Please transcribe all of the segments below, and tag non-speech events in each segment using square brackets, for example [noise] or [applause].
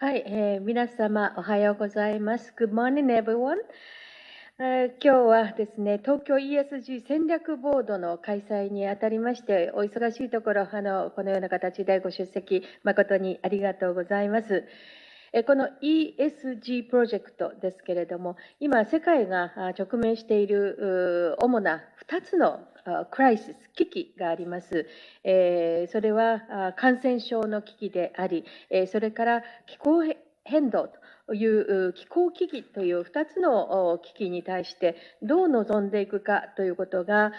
はい、えー、皆様おはようございます。Good morning, everyone. 今日はですね、東京 ESG 戦略ボードの開催にあたりまして、お忙しいところ、あの、このような形でご出席、誠にありがとうございます。この ESG プロジェクトですけれども、今、世界が直面している主な2つのクライシス、危機があります。それは感染症の危機であり、それから気候変動という気候危機という2つの危機に対してどう臨んでいくかということが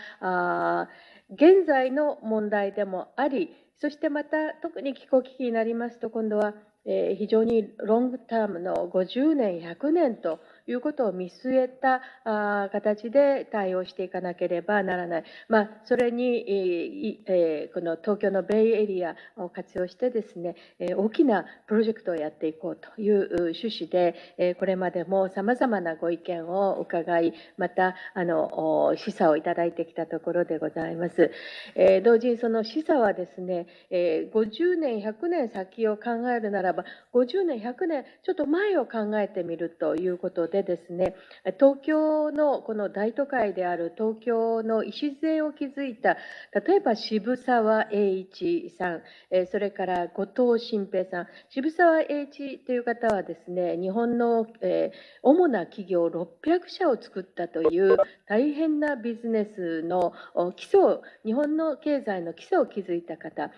現在の問題でもあり、そしてまた特に気候危機になりますと今度は非常にロングタームの50年、100年ということを見据えた形で対応していかなければならない。まあ、それに、この東京のベイエリアを活用してですね、大きなプロジェクトをやっていこうという趣旨で、これまでも様々なご意見を伺い、また、あの、示唆をいただいてきたところでございます。同時にその示唆はですね、50年、100年先を考えるならば、50年、100年、ちょっと前を考えてみるということで、でですね、東京のこの大都会である東京の礎を築いた、例えば渋沢栄一さん、それから後藤新平さん、渋沢栄一という方はですね、日本の主な企業600社を作ったという大変なビジネスの基礎、日本の経済の基礎を築いた方、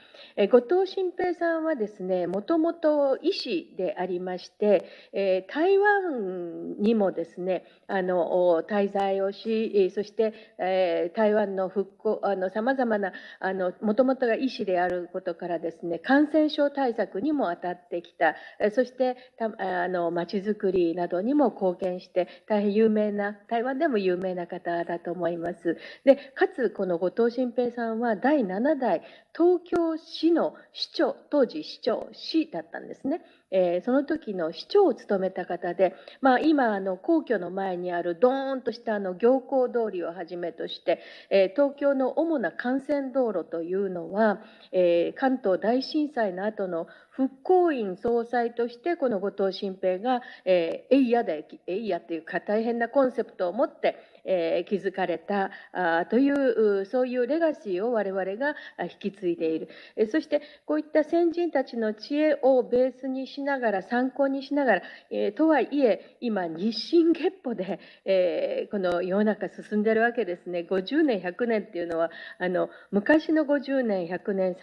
後藤新平さんはですね、もともと医師でありまして、台湾ににもですね、あの、滞在をし、そして、え台湾の復興、あの、様々な、あの、もともとが医師であることからですね、感染症対策にも当たってきた、そして、あの、街づくりなどにも貢献して、大変有名な、台湾でも有名な方だと思います。で、かつ、この後藤新平さんは第7代東京市の市長、当時市長、市だったんですね。えー、その時の市長を務めた方で、まあ、今あの皇居の前にあるドーンとしたあの行幸通りをはじめとして、えー、東京の主な幹線道路というのは、えー、関東大震災の後の復興院総裁としてこの後藤新平が、えー、エイヤでエイヤというか大変なコンセプトを持ってえー、築かれたあというそういうレガシーを我々が引き継いでいる、えそしてこういった先人たちの知恵をベースにしながら参考にしながら、えとはいえ今日進月歩で、えこの世の中進んでるわけですね。50年100年っていうのはあの昔の50年100年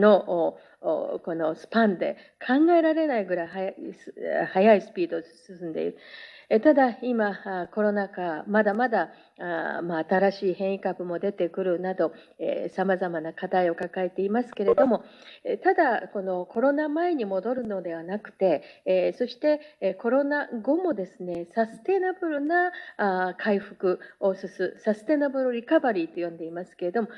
のこのスパンで考えられないぐらい速いスピードで進んでいる。ただ今、コロナ禍、まだまだ、まあ、新しい変異株も出てくるなど、さまざまな課題を抱えていますけれども、ただ、このコロナ前に戻るのではなくて、そしてコロナ後もですね、サステナブルな回復を進む、サステナブルリカバリーと呼んでいますけれども、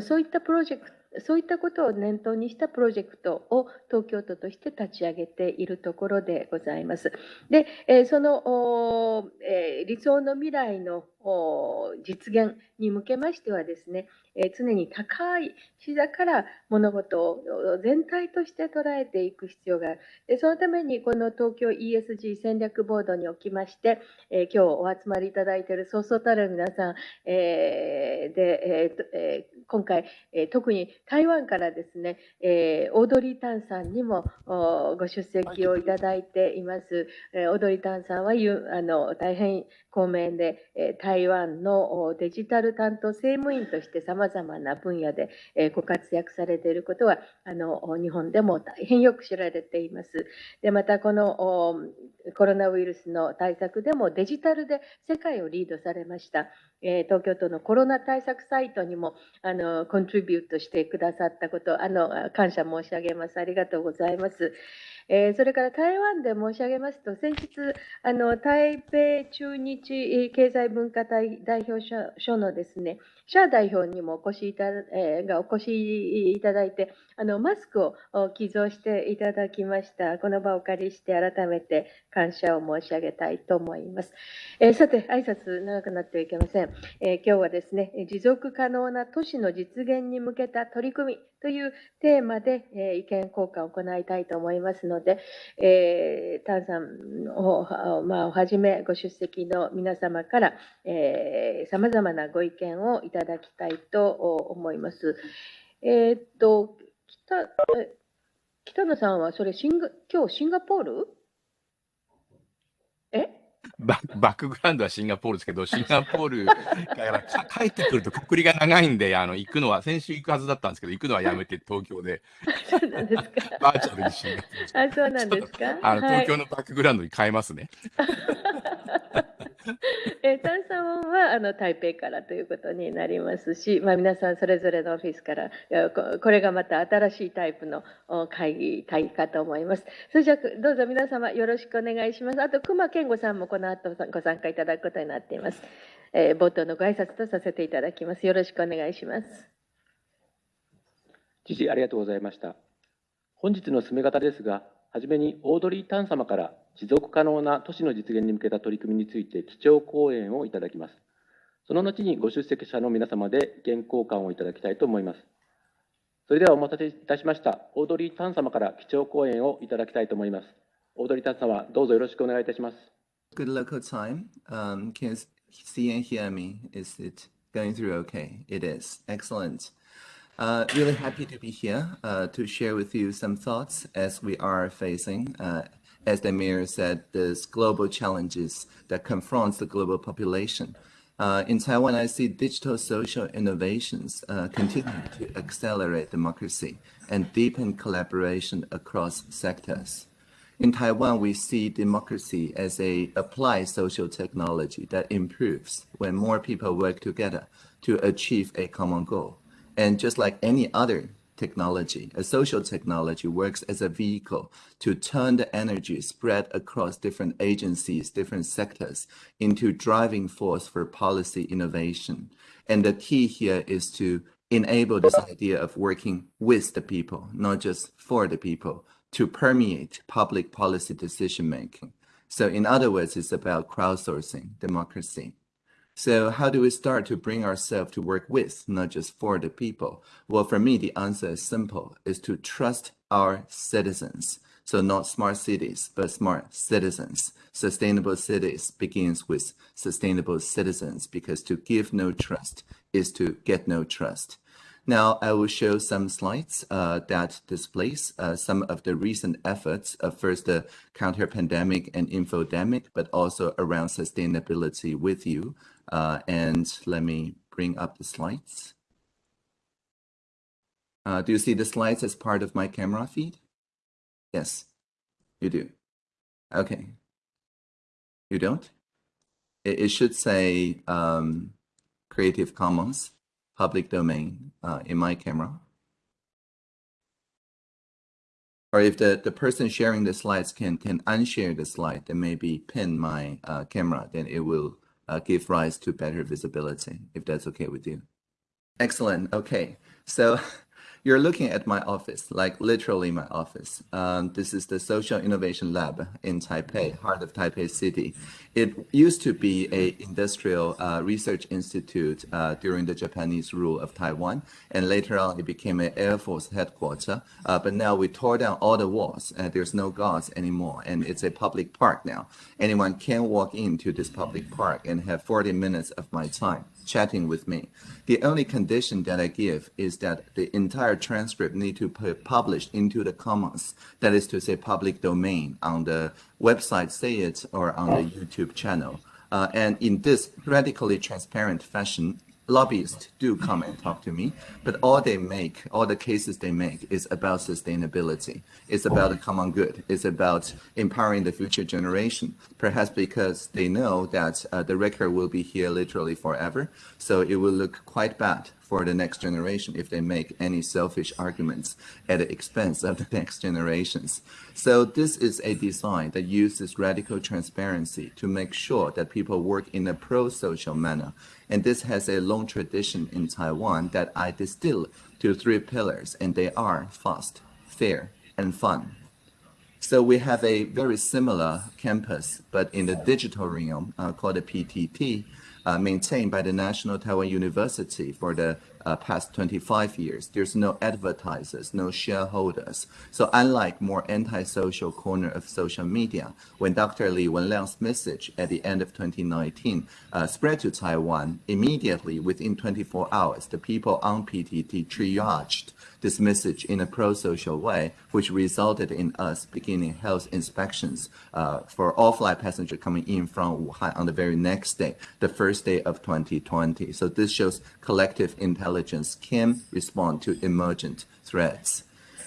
そういったプロジェクトそういったことを念頭にしたプロジェクトを東京都として立ち上げているところでございます。で、その理想の未来の実現に向けましてはですね、え常に高い視座から物事を全体として捉えていく必要がある。でそのためにこの東京 ESG 戦略ボードにおきまして、え今日お集まりいただいているそうそうたる皆さん、で、今回、え特に台湾からですね、オードリー・タンさんにもご出席をいただいています。えオードリー・タンさんはあの大変公明で台湾のデジタル担当政務員として様々な分野でご活躍されていることはあの日本でも大変よく知られています。でまたこのコロナウイルスの対策でもデジタルで世界をリードされました。東京都のコロナ対策サイトにもあのコントリビュートしてくださったことあの感謝申し上げます。ありがとうございます。えー、それから台湾で申し上げますと、先日、あの台北中日経済文化代表所のですね、シャー代表にもお越しいた、えー、がお越しいただいて、あの、マスクを寄贈していただきました。この場をお借りして改めて感謝を申し上げたいと思います。えー、さて、挨拶長くなってはいけません。えー、今日はですね、持続可能な都市の実現に向けた取り組みというテーマで、え意見交換を行いたいと思いますので、えー、タンさんを,、まあ、はじめご出席の皆様から、えー、様々なご意見をいたたいと思います。えー、っと、北、北野さんはそれシンガ、今日シンガポール？え？ババックグラウンドはシンガポールですけど、[laughs] シンガポールから [laughs] 帰ってくると、くりが長いんで、あの行くのは、先週行くはずだったんですけど、行くのはやめて、[laughs] 東京で。そうなんですか。バーチャルにシンガポール。あ、そうなんですか。あの、東京のバックグラウンドに変えますね。[laughs] えー、炭酸はあの台北からということになりますし、まあ、皆さんそれぞれのオフィスからこれがまた新しいタイプの会議会議かと思います。それじゃどうぞ皆様よろしくお願いします。あと熊健吾さんもこの後ご参加いただくことになっています。えー、冒頭のご挨拶とさせていただきます。よろしくお願いします。知事ありがとうございました。本日の進め方ですが、はじめにオードリー・タン様から持続可能な都市の実現に向けた取り組みについて基調講演をいただきます。その後にご出席者の皆様で意見交換をいただきたいと思います。それではお待たせいたしました。オードリー・タン様から基調講演をいただきたいと思います。オードリー・タン様、どうぞよろしくお願いいたします。Good local time.、Um, can you see and hear me? Is it going through okay? It is. Excellent. Uh, really happy to be here uh, to share with you some thoughts as we are facing, uh, as the mayor said, these global challenges that confronts the global population. Uh, in Taiwan, I see digital social innovations uh, continue to accelerate democracy and deepen collaboration across sectors. In Taiwan, we see democracy as a applied social technology that improves when more people work together to achieve a common goal. And just like any other technology, a social technology works as a vehicle to turn the energy spread across different agencies, different sectors into driving force for policy innovation. And the key here is to enable this idea of working with the people, not just for the people, to permeate public policy decision making. So in other words, it's about crowdsourcing democracy. So how do we start to bring ourselves to work with, not just for the people? Well, for me, the answer is simple, is to trust our citizens. So not smart cities, but smart citizens. Sustainable cities begins with sustainable citizens because to give no trust is to get no trust. Now I will show some slides uh, that displays uh, some of the recent efforts of first the counter pandemic and infodemic, but also around sustainability with you. Uh, and let me bring up the slides. Uh, do you see the slides as part of my camera feed? Yes, you do. Okay. You don't? It, it should say um, Creative Commons, public domain uh, in my camera. Or if the, the person sharing the slides can, can unshare the slide, then maybe pin my uh, camera, then it will uh, give rise to better visibility, if that's okay with you. Excellent. Okay. So [laughs] you're looking at my office, like literally my office. Um, this is the Social Innovation Lab in Taipei, heart of Taipei City. It used to be a industrial uh, research institute uh, during the Japanese rule of Taiwan, and later on it became an Air Force headquarters. Uh, but now we tore down all the walls, and there's no guards anymore, and it's a public park now. Anyone can walk into this public park and have 40 minutes of my time chatting with me. The only condition that I give is that the entire transcript need to be published into the commons, that is to say public domain on the website say it or on the YouTube channel. Uh, and in this radically transparent fashion, lobbyists do come and talk to me, but all they make, all the cases they make is about sustainability. It's about the common good. It's about empowering the future generation, perhaps because they know that uh, the record will be here literally forever. So it will look quite bad for the next generation if they make any selfish arguments at the expense of the [laughs] next generations. So this is a design that uses radical transparency to make sure that people work in a pro-social manner. And this has a long tradition in Taiwan that I distill to three pillars, and they are fast, fair, and fun. So we have a very similar campus, but in the digital realm uh, called the PTT, uh, maintained by the National Taiwan University for the uh, past 25 years. There's no advertisers, no shareholders. So unlike more antisocial corner of social media, when Dr. Li Wenliang's message at the end of 2019 uh, spread to Taiwan, immediately within 24 hours, the people on PTT triaged this message in a pro-social way, which resulted in us beginning health inspections uh, for all flight passengers coming in from Wuhan on the very next day, the first day of 2020. So this shows collective intelligence can respond to emergent threats.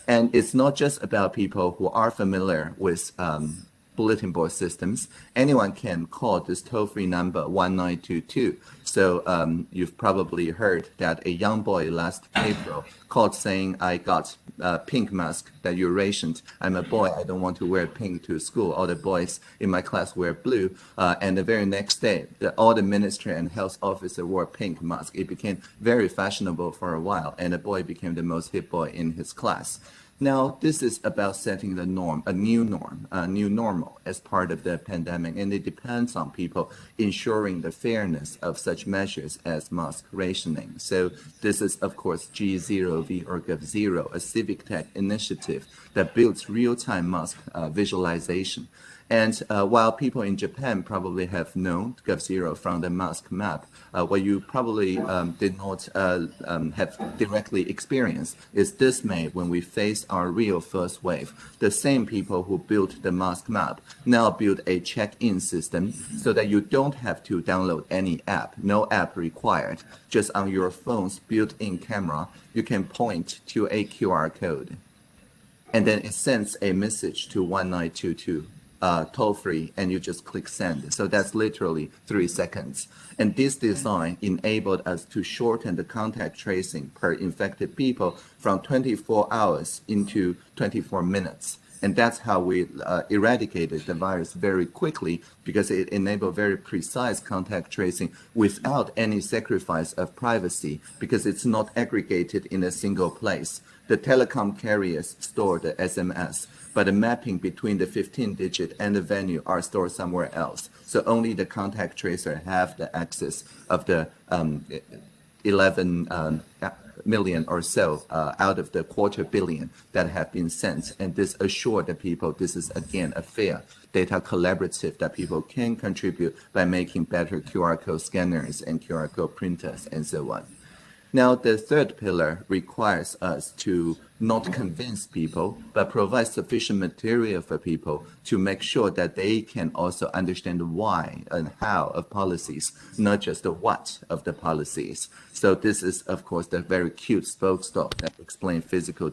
And it's not just about people who are familiar with um, bulletin board systems, anyone can call this toll-free number 1922. So um, you've probably heard that a young boy last April called saying, I got a pink mask that you rationed. I'm a boy, I don't want to wear pink to school. All the boys in my class wear blue. Uh, and the very next day, the, all the ministry and health officer wore pink mask. It became very fashionable for a while, and the boy became the most hip boy in his class. Now, this is about setting the norm, a new norm, a new normal as part of the pandemic, and it depends on people ensuring the fairness of such measures as mask rationing. So this is, of course, G0V or GovZero, a civic tech initiative that builds real-time mask uh, visualization. And uh, while people in Japan probably have known GovZero from the mask map, uh, what you probably um, did not uh, um, have directly experienced is dismay when we face our real first wave. The same people who built the mask map now build a check-in system so that you don't have to download any app, no app required. Just on your phone's built-in camera, you can point to a QR code. And then it sends a message to 1922 uh, toll free and you just click send. So that's literally three seconds. And this design enabled us to shorten the contact tracing per infected people from 24 hours into 24 minutes. And that's how we uh, eradicated the virus very quickly because it enabled very precise contact tracing without any sacrifice of privacy because it's not aggregated in a single place. The telecom carriers store the SMS but the mapping between the 15 digit and the venue are stored somewhere else. So only the contact tracer have the access of the um, 11 um, million or so uh, out of the quarter billion that have been sent. And this assure the people this is again a fair data collaborative that people can contribute by making better QR code scanners and QR code printers and so on. Now, the third pillar requires us to not convince people, but provide sufficient material for people to make sure that they can also understand why and how of policies, not just the what of the policies. So this is, of course, the very cute spokestalk that explains physical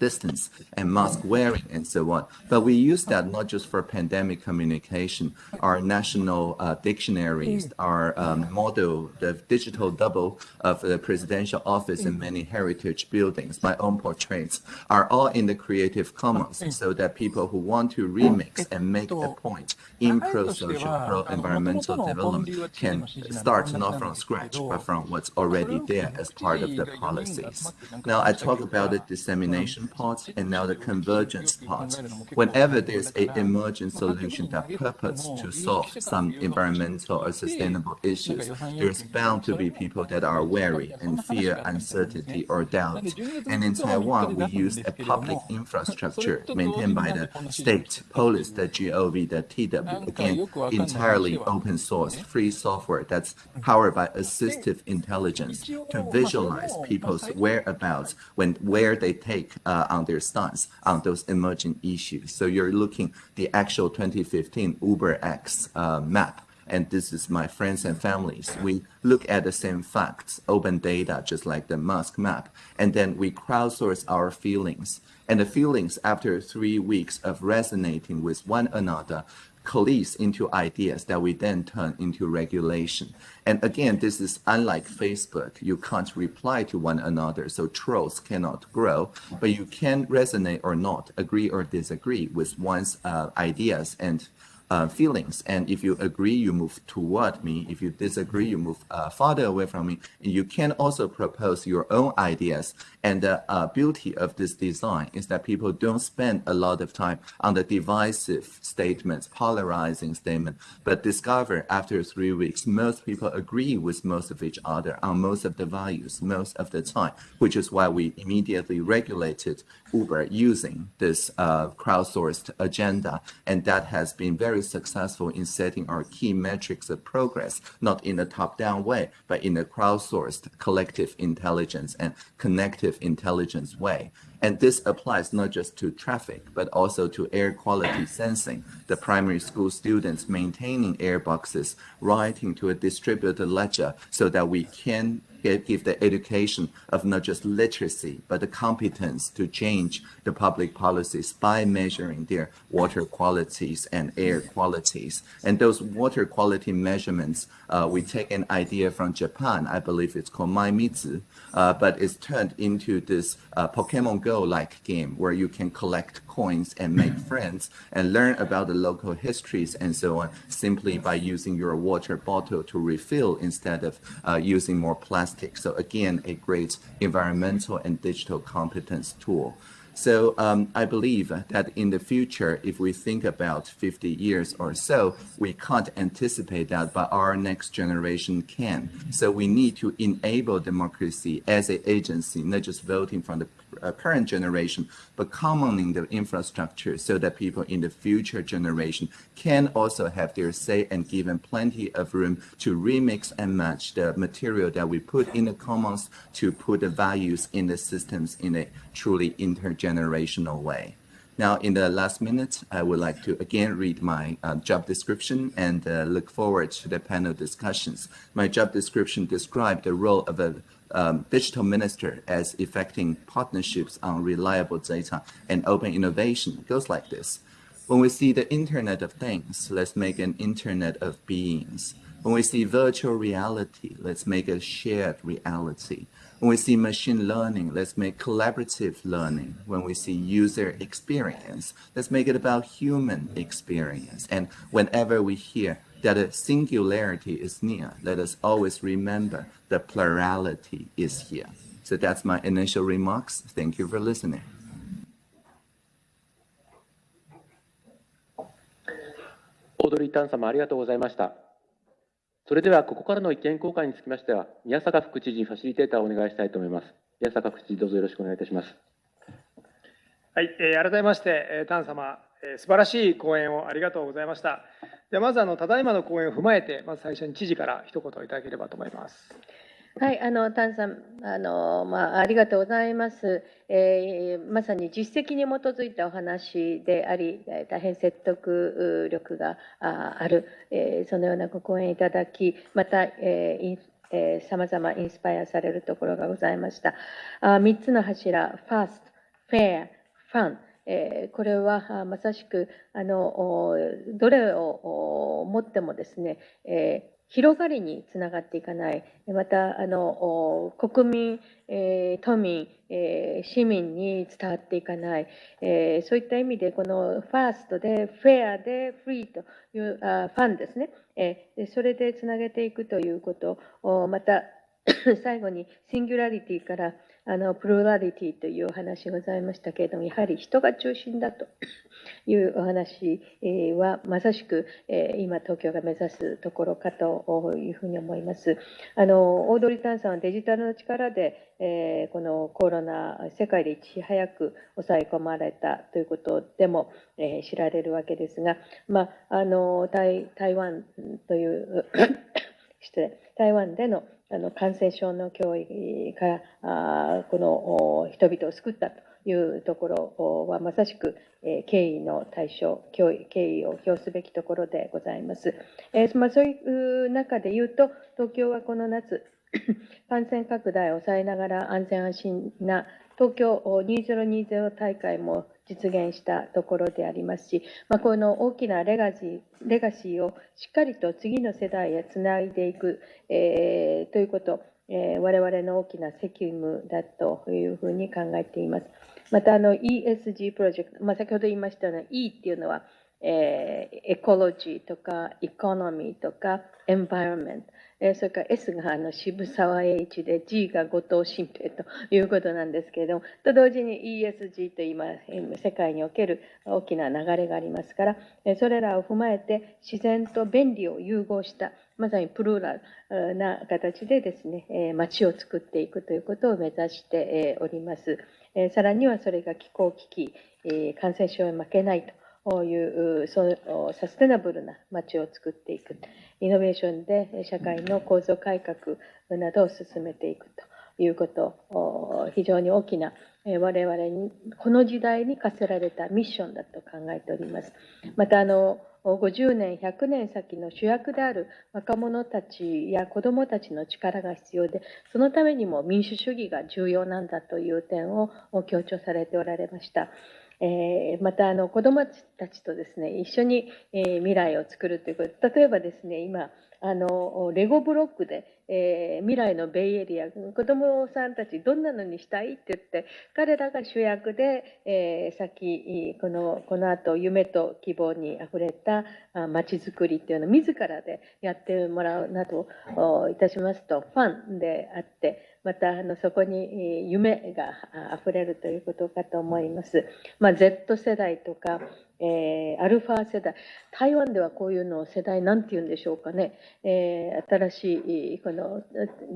distance and mask wearing and so on. But we use that not just for pandemic communication. Our national uh, dictionaries, our um, model, the digital double of the presidential office and many heritage buildings, my own portraits, are all in the Creative Commons so that people who want to remix and make a point in pro-social, pro-environmental development can start not from scratch, but from what's already there as part of the policies. Now, I talk about the dissemination part and now the convergence part. Whenever there's an emergent solution that purpose to solve some environmental or sustainable issues, there's bound to be people that are wary and fear uncertainty or doubt. And in Taiwan, we use a public infrastructure maintained by the state, police, the GOV, the TW, again, entirely open source, free software that's powered by assistive intelligence to visualize people's whereabouts when where they take uh, uh, on their stance on those emerging issues. So you're looking the actual 2015 Uber X uh, map and this is my friends and families. We look at the same facts, open data, just like the Musk map, and then we crowdsource our feelings. And the feelings, after three weeks of resonating with one another, coalesce into ideas that we then turn into regulation. And again, this is unlike Facebook. You can't reply to one another, so trolls cannot grow, but you can resonate or not, agree or disagree with one's uh, ideas and uh, feelings. And if you agree, you move toward me. If you disagree, you move uh, farther away from me. And you can also propose your own ideas. And the uh, beauty of this design is that people don't spend a lot of time on the divisive statements, polarizing statement, but discover after three weeks, most people agree with most of each other on most of the values most of the time, which is why we immediately regulated Uber using this uh, crowdsourced agenda. And that has been very successful in setting our key metrics of progress, not in a top-down way, but in a crowdsourced collective intelligence and connective intelligence way. And this applies not just to traffic, but also to air quality sensing. The primary school students maintaining air boxes, writing to a distributed ledger so that we can give the education of not just literacy, but the competence to change the public policies by measuring their water qualities and air qualities. And those water quality measurements, uh, we take an idea from Japan, I believe it's called Maimitsu, uh, but it's turned into this uh, Pokemon Go-like game where you can collect coins and make [clears throat] friends and learn about the local histories and so on simply by using your water bottle to refill instead of uh, using more plastic. So again, a great environmental and digital competence tool. So um, I believe that in the future, if we think about 50 years or so, we can't anticipate that, but our next generation can. So we need to enable democracy as an agency, not just voting from the uh, current generation, but commoning the infrastructure so that people in the future generation can also have their say and given plenty of room to remix and match the material that we put in the commons to put the values in the systems in a truly intergenerational way. Now, in the last minute, I would like to again read my uh, job description and uh, look forward to the panel discussions. My job description described the role of a um, digital minister as effecting partnerships on reliable data and open innovation. Goes like this. When we see the Internet of Things, let's make an Internet of Beings. When we see virtual reality, let's make a shared reality. When we see machine learning, let's make collaborative learning. When we see user experience, let's make it about human experience. And whenever we hear that a singularity is near, let us always remember the plurality is here. So that's my initial remarks. Thank you for listening. オードリー・タン様ありがとうございました。それでは、ここからの意見交換につきましては、宮坂副知事にファシリテーターをお願いしたいと思います。宮坂副知事、どうぞよろしくお願いいたします。はい、えー改めまして、えータン様、えー素晴らしい講演をありがとうございました。ではまずあのただいまの講演を踏まえて、まず最初に知事から一言いただければと思います。はい、あの、丹さん、あの、まあ、ありがとうございます。えーまさに実績に基づいたお話であり、大変説得力があある、えーそのようなご講演いただき、また、えーインえー、様々インスパイアされるところがございました。あ3つの柱、fast, fair, fun。えこれはまさしくあのどれを持ってもですね、え広がりにつながっていかない、またあの国民、え都民、え市民に伝わっていかない、えそういった意味で、このファーストで、フェアで、フリーというあファンですね、えーそれでつなげていくということ、おまた [coughs] 最後にシンギュラリティからあのプルラリティというお話ございましたけれども、やはり人が中心だと [coughs] いうお話は、まさしく今、東京が目指すところかというふうに思います。あのオードリー・タンさんはデジタルの力で、えこのコロナ、世界でいち早く抑え込まれたということでも、え知られるわけですが、まあ、あの台台湾という [coughs] 失礼台湾でのあの感染症の脅威からあこの人々を救ったというところはまさしく、え敬意の対象、敬意を表すべきところでございます。えまあ、そういう中で言うと、東京はこの夏、[coughs] 感染拡大を抑えながら安全安心な東京2020大会も実現したところでありますし、まあ、この大きなレガシーレガシーをしっかりと次の世代へつないでいく、えー、ということ、えー、我々の大きな責務だというふうに考えています。またあの ESG プロジェクト、まあ、先ほど言いましたような E っていうのは、えー、エコロジーとかエコノミーとかエンバイロメント、えそれから S があの渋沢栄一で G が後藤新平ということなんですけれども、と同時に ESG と今、世界における大きな流れがありますから、それらを踏まえて自然と便利を融合した、まさにプルーラルな形でですね、街を作っていくということを目指しております。さらにはそれが気候危機、感染症へ負けないと。いうサステナブルな街を作っていく、イノベーションで社会の構造改革などを進めていくということ、非常に大きな我々にこの時代に課せられたミッションだと考えております。またあの50年、100年先の主役である若者たちや子どもたちの力が必要で、そのためにも民主主義が重要なんだという点を強調されておられました。えー、またあの子どもたちとですね一緒に、えー、未来を作るということ。例えばですね今あのレゴブロックで、えー、未来のベイエリア子どもさんたちどんなのにしたいって言って彼らが主役で、えー、先このこの後夢と希望にあふれたまちづくりっていうのを自らでやってもらうなどいたしますとファンであってまたあのそこに夢があふれるということかと思います。まあ、Z 世代とか、えー、アルファ世代、台湾ではこういうのを世代なんて言うんでしょうかね、えー、新しいこの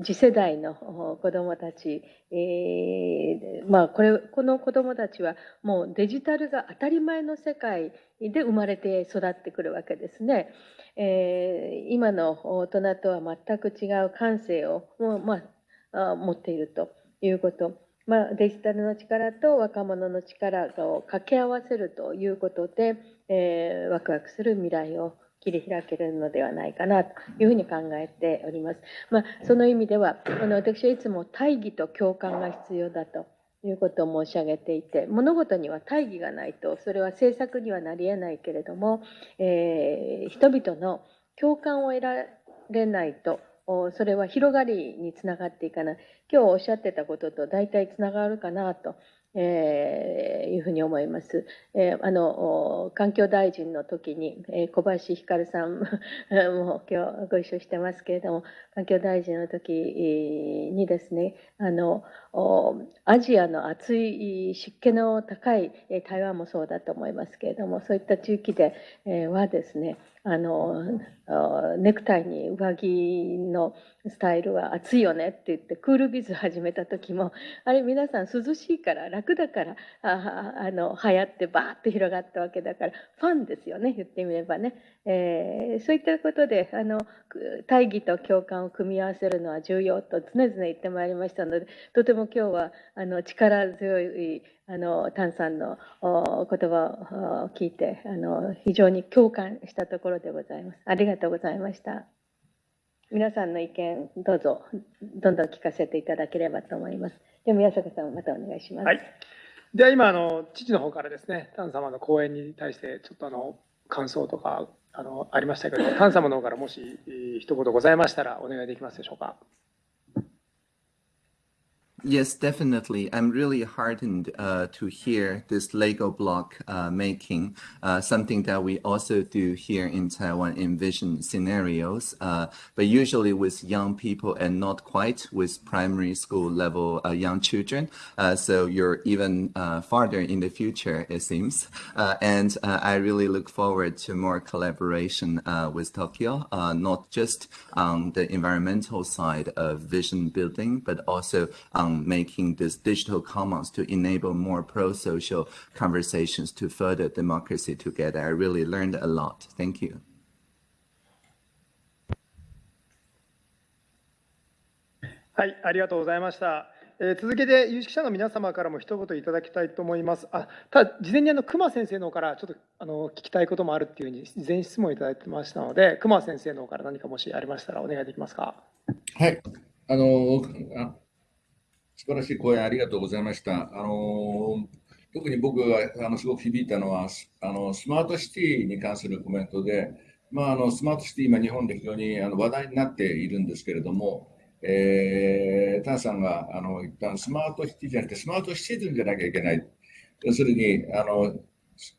次世代の子どもたち、えー、まあ、これこの子どもたちはもうデジタルが当たり前の世界で生まれて育ってくるわけですね。えー、今の大人とは全く違う感性をもう、まあ、持っているということ。まあ、デジタルの力と若者の力を掛け合わせるということで、えー、ワクワクする未来を切り開けるのではないかなというふうに考えております。まあ、その意味では、あの私はいつも大義と共感が必要だということを申し上げていて、物事には大義がないと、それは政策にはなり得ないけれども、えー、人々の共感を得られないと、それは広がりにつながっていかない。今日おっしゃってたことと大体つながるかなとえー、いうふうに思います。えー、あの環境大臣の時に、えー、小林光さん [laughs] も今日ご一緒してますけれども環境大臣の時にですねあのアジアの暑い湿気の高い台湾もそうだと思いますけれどもそういった地域で、はですねあのネクタイに上着のスタイルは暑いよねって言ってクールビズ始めた時もあれ皆さん涼しいから楽だからああの流行ってバーッと広がったわけだからファンですよね言ってみればね、えー、そういったことであの大義と共感を組み合わせるのは重要と常々言ってまいりましたのでとても今日はあの力強いあの丹さんの言葉を聞いてあの非常に共感したところでございます。ありがとうございました。皆さんの意見、どうぞ、どんどん聞かせていただければと思います。で宮坂さん、またお願いします。はい、では今あの、父の方からですね、丹様の講演に対して、ちょっとあの感想とかあのありましたけど、丹様の方からもし一言ございましたら、お願いできますでしょうか。Yes, definitely. I'm really heartened uh, to hear this Lego block uh, making, uh, something that we also do here in Taiwan in vision scenarios, uh, but usually with young people and not quite with primary school level uh, young children. Uh, so you're even farther in the future, it seems. and I really look forward to more collaboration with Tokyo, not just on the environmental side of vision building, but also on making this digital commons to enable more pro-social conversations to further democracy together. I really learned a lot. Thank you. はい、ありがとうございました。えー続けて有識者の皆様からも一言いただきたいと思います。あただ、事前にあの熊先生の方からちょっとあの聞きたいこともあるっていうふうに、事前質問いただいてましたので、熊先生の方から何かもしありましたらお願いできますか？はい。あの、あ素晴らしい講演ありがとうございました。あの、特に僕があのすごく響いたのは、あのスマートシティに関するコメントで、まあ、あのスマートシティ、今、日本で非常にあの話題になっているんですけれども、えー、タンさんがあの言ったスマートシティじゃなくて、スマートシティズンじゃなきゃいけない。要するに、あの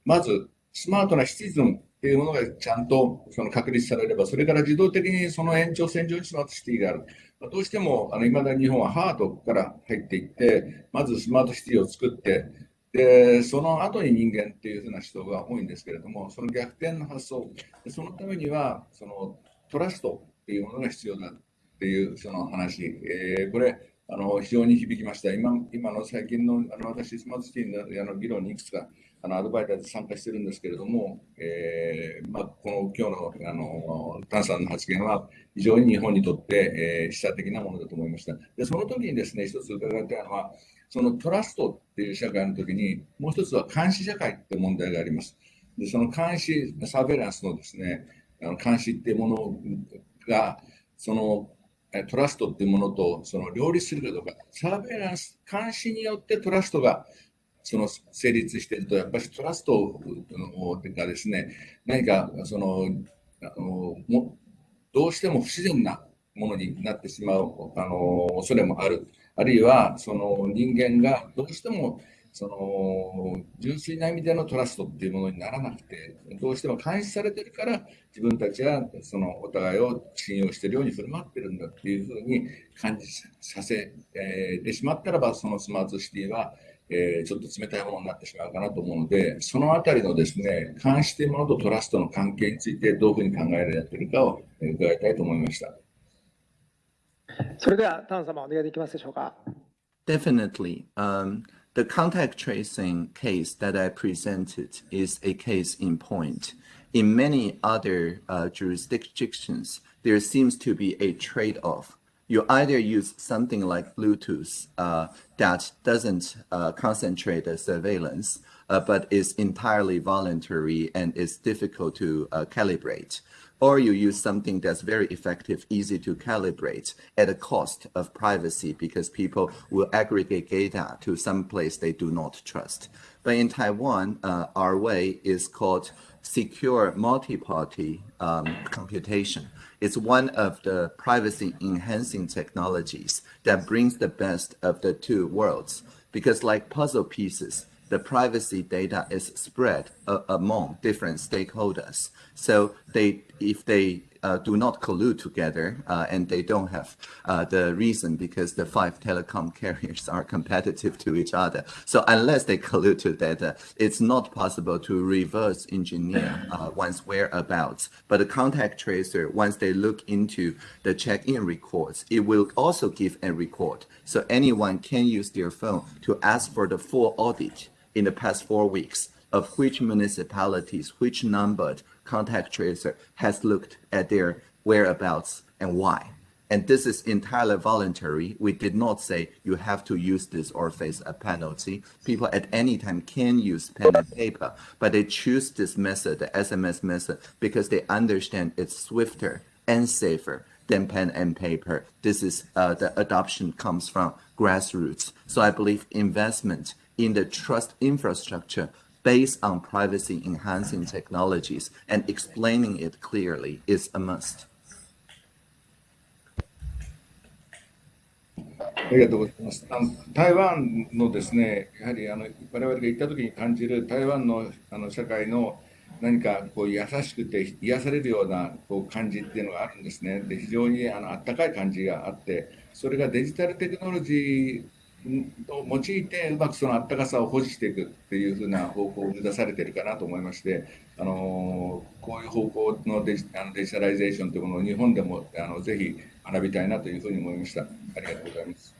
まず、スマートなシティズンっていうものがちゃんとその確立されれば、それから自動的にその延長線上にスマートシティがある。まどうしても、あの、未だに日本はハードから入っていって、まずスマートシティを作って、で、その後に人間っていうふうな人が多いんですけれども、その逆転の発想、そのためには、そのトラストっていうものが必要だっていうその話、えーこれ、あの非常に響きました。今今の最近のあの私、スマートシティのあの議論にいくつかあのアドバイザーで参加してるんですけれども、えーまあ、この今日のあのタンさんの発言は非常に日本にとって、えー、示唆的なものだと思いました。で、その時にですね、一つ伺いたいのは、そのトラストっていう社会の時に、もう一つは監視社会って問題があります。で、その監視、サーベランスのですね、あの監視っていうものが、そのえトラストっていうものとその両立するかどうか、サーベランス、監視によってトラストがその成立していると、やっぱりトラストがですね、何かそのあのもどうしても不自然なものになってしまうあの恐れもある。あるいはその人間がどうしてもその純粋な意味でのトラストっていうものにならなくて、どうしても監視されてるから、自分たちはそのお互いを信用しているように振る舞ってるんだっていうふうに感じさせえーてしまったらば、そのスマートシティは、えーちょっと冷たいものになってしまうかなと思うので、そのあたりのですね、監視というものとトラストの関係についてどういうふうに考えられているかをえー伺いたいと思いました。それでは、タン様、お願いできますでしょうか。Definitely. Um, the contact tracing case that I presented is a case in point. In many other uh, jurisdictions, there seems to be a trade off. You either use something like Bluetooth uh, that doesn't uh, concentrate the surveillance, uh, but is entirely voluntary and is difficult to uh, calibrate or you use something that's very effective, easy to calibrate at a cost of privacy because people will aggregate data to some place they do not trust. But in Taiwan, uh, our way is called secure multi-party um, computation. It's one of the privacy enhancing technologies that brings the best of the two worlds because like puzzle pieces, the privacy data is spread among different stakeholders. So they, if they uh, do not collude together uh, and they don't have uh, the reason because the five telecom [laughs] carriers are competitive to each other. So unless they collude together, it's not possible to reverse engineer uh, one's whereabouts. But the contact tracer, once they look into the check-in records, it will also give a record. So anyone can use their phone to ask for the full audit in the past four weeks of which municipalities, which numbered contact tracer has looked at their whereabouts and why. And this is entirely voluntary. We did not say you have to use this or face a penalty. People at any time can use pen and paper, but they choose this method, the SMS method, because they understand it's swifter and safer than pen and paper. This is uh, the adoption comes from grassroots. So I believe investment in the trust infrastructure based on privacy enhancing technologies and explaining it clearly is a must. ありがとうございます。あの台湾のですね、やはりあの我々が行った時に感じる台湾のあの社会の何かこう優しくて癒されるようなこう感じっていうのがあるんですね。で非常にあのあったかい感じがあって、それがデジタルテクノロジーを用いてうまくそのあったかさを保持していくっていうふうな方向を目指されてるかなと思いまして、あのこういう方向のデジあのデジタライゼーションというものを日本でもあのぜひ学びたいなというふうに思いました。ありがとうございます。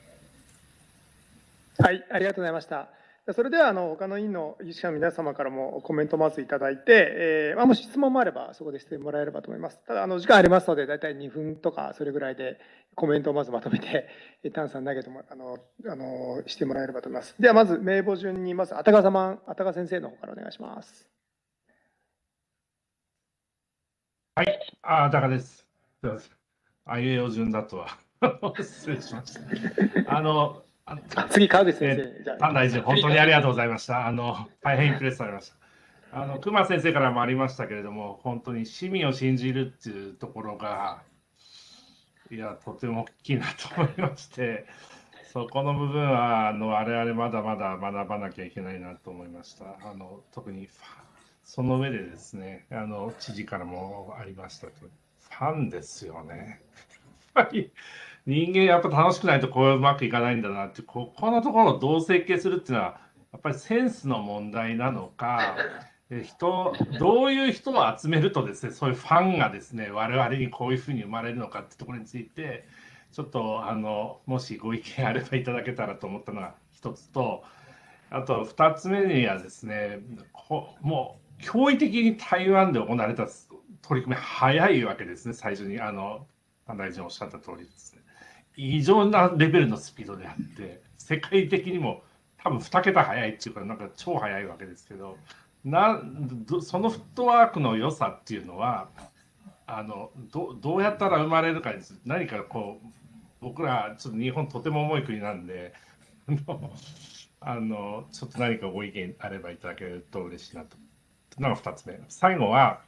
はい、ありがとうございました。それではあの他の委員の有識者の皆様からもコメントをまずいただいて、えーまあ、もし質問もあればそこでしてもらえればと思います。ただあの時間ありますので大体2分とかそれぐらいでコメントをまずまとめて丹さん投げてもあのあのしてもらえればと思います。ではまず名簿順にまずあたか様あたか先生の方からお願いします。はい、あ、だかです。すみません。あいうえお順だとは。[laughs] 失礼しました。あの、あ次川口先生あパン大臣、本当にありがとうございました。あの、大変インプレスされました。あの、熊先生からもありましたけれども、本当に市民を信じるっていうところが、いや、とても大きいなと思いまして、そこの部分は、あの、我々まだまだ学ばなきゃいけないなと思いました。あの、特にその上でですね、あの、知事からもありましたけど、ファンですよね。やっぱり人間やっぱ楽しくないとこううまくいかないんだなって、ここのところをどう設計するっていうのは、やっぱりセンスの問題なのか、[laughs] え人、どういう人を集めるとですね、そういうファンがですね、我々にこういうふうに生まれるのかってところについて、ちょっとあの、もしご意見あればいただけたらと思ったのが一つと、あと二つ目にはですね、こもう驚異的に台湾で行われた取り組み早いわけですね、最初にあの、大臣おっしゃった通りですね。異常なレベルのスピードであって、世界的にも多分2桁早いっていうか、なんか超早いわけですけど、なそのフットワークの良さっていうのは、あのどどうやったら生まれるかです。何かこう、僕ら、ちょっと日本とても重い国なんで、[laughs] あのちょっと何かご意見あればいただけると嬉しいなと。なのが2つ目。最後は、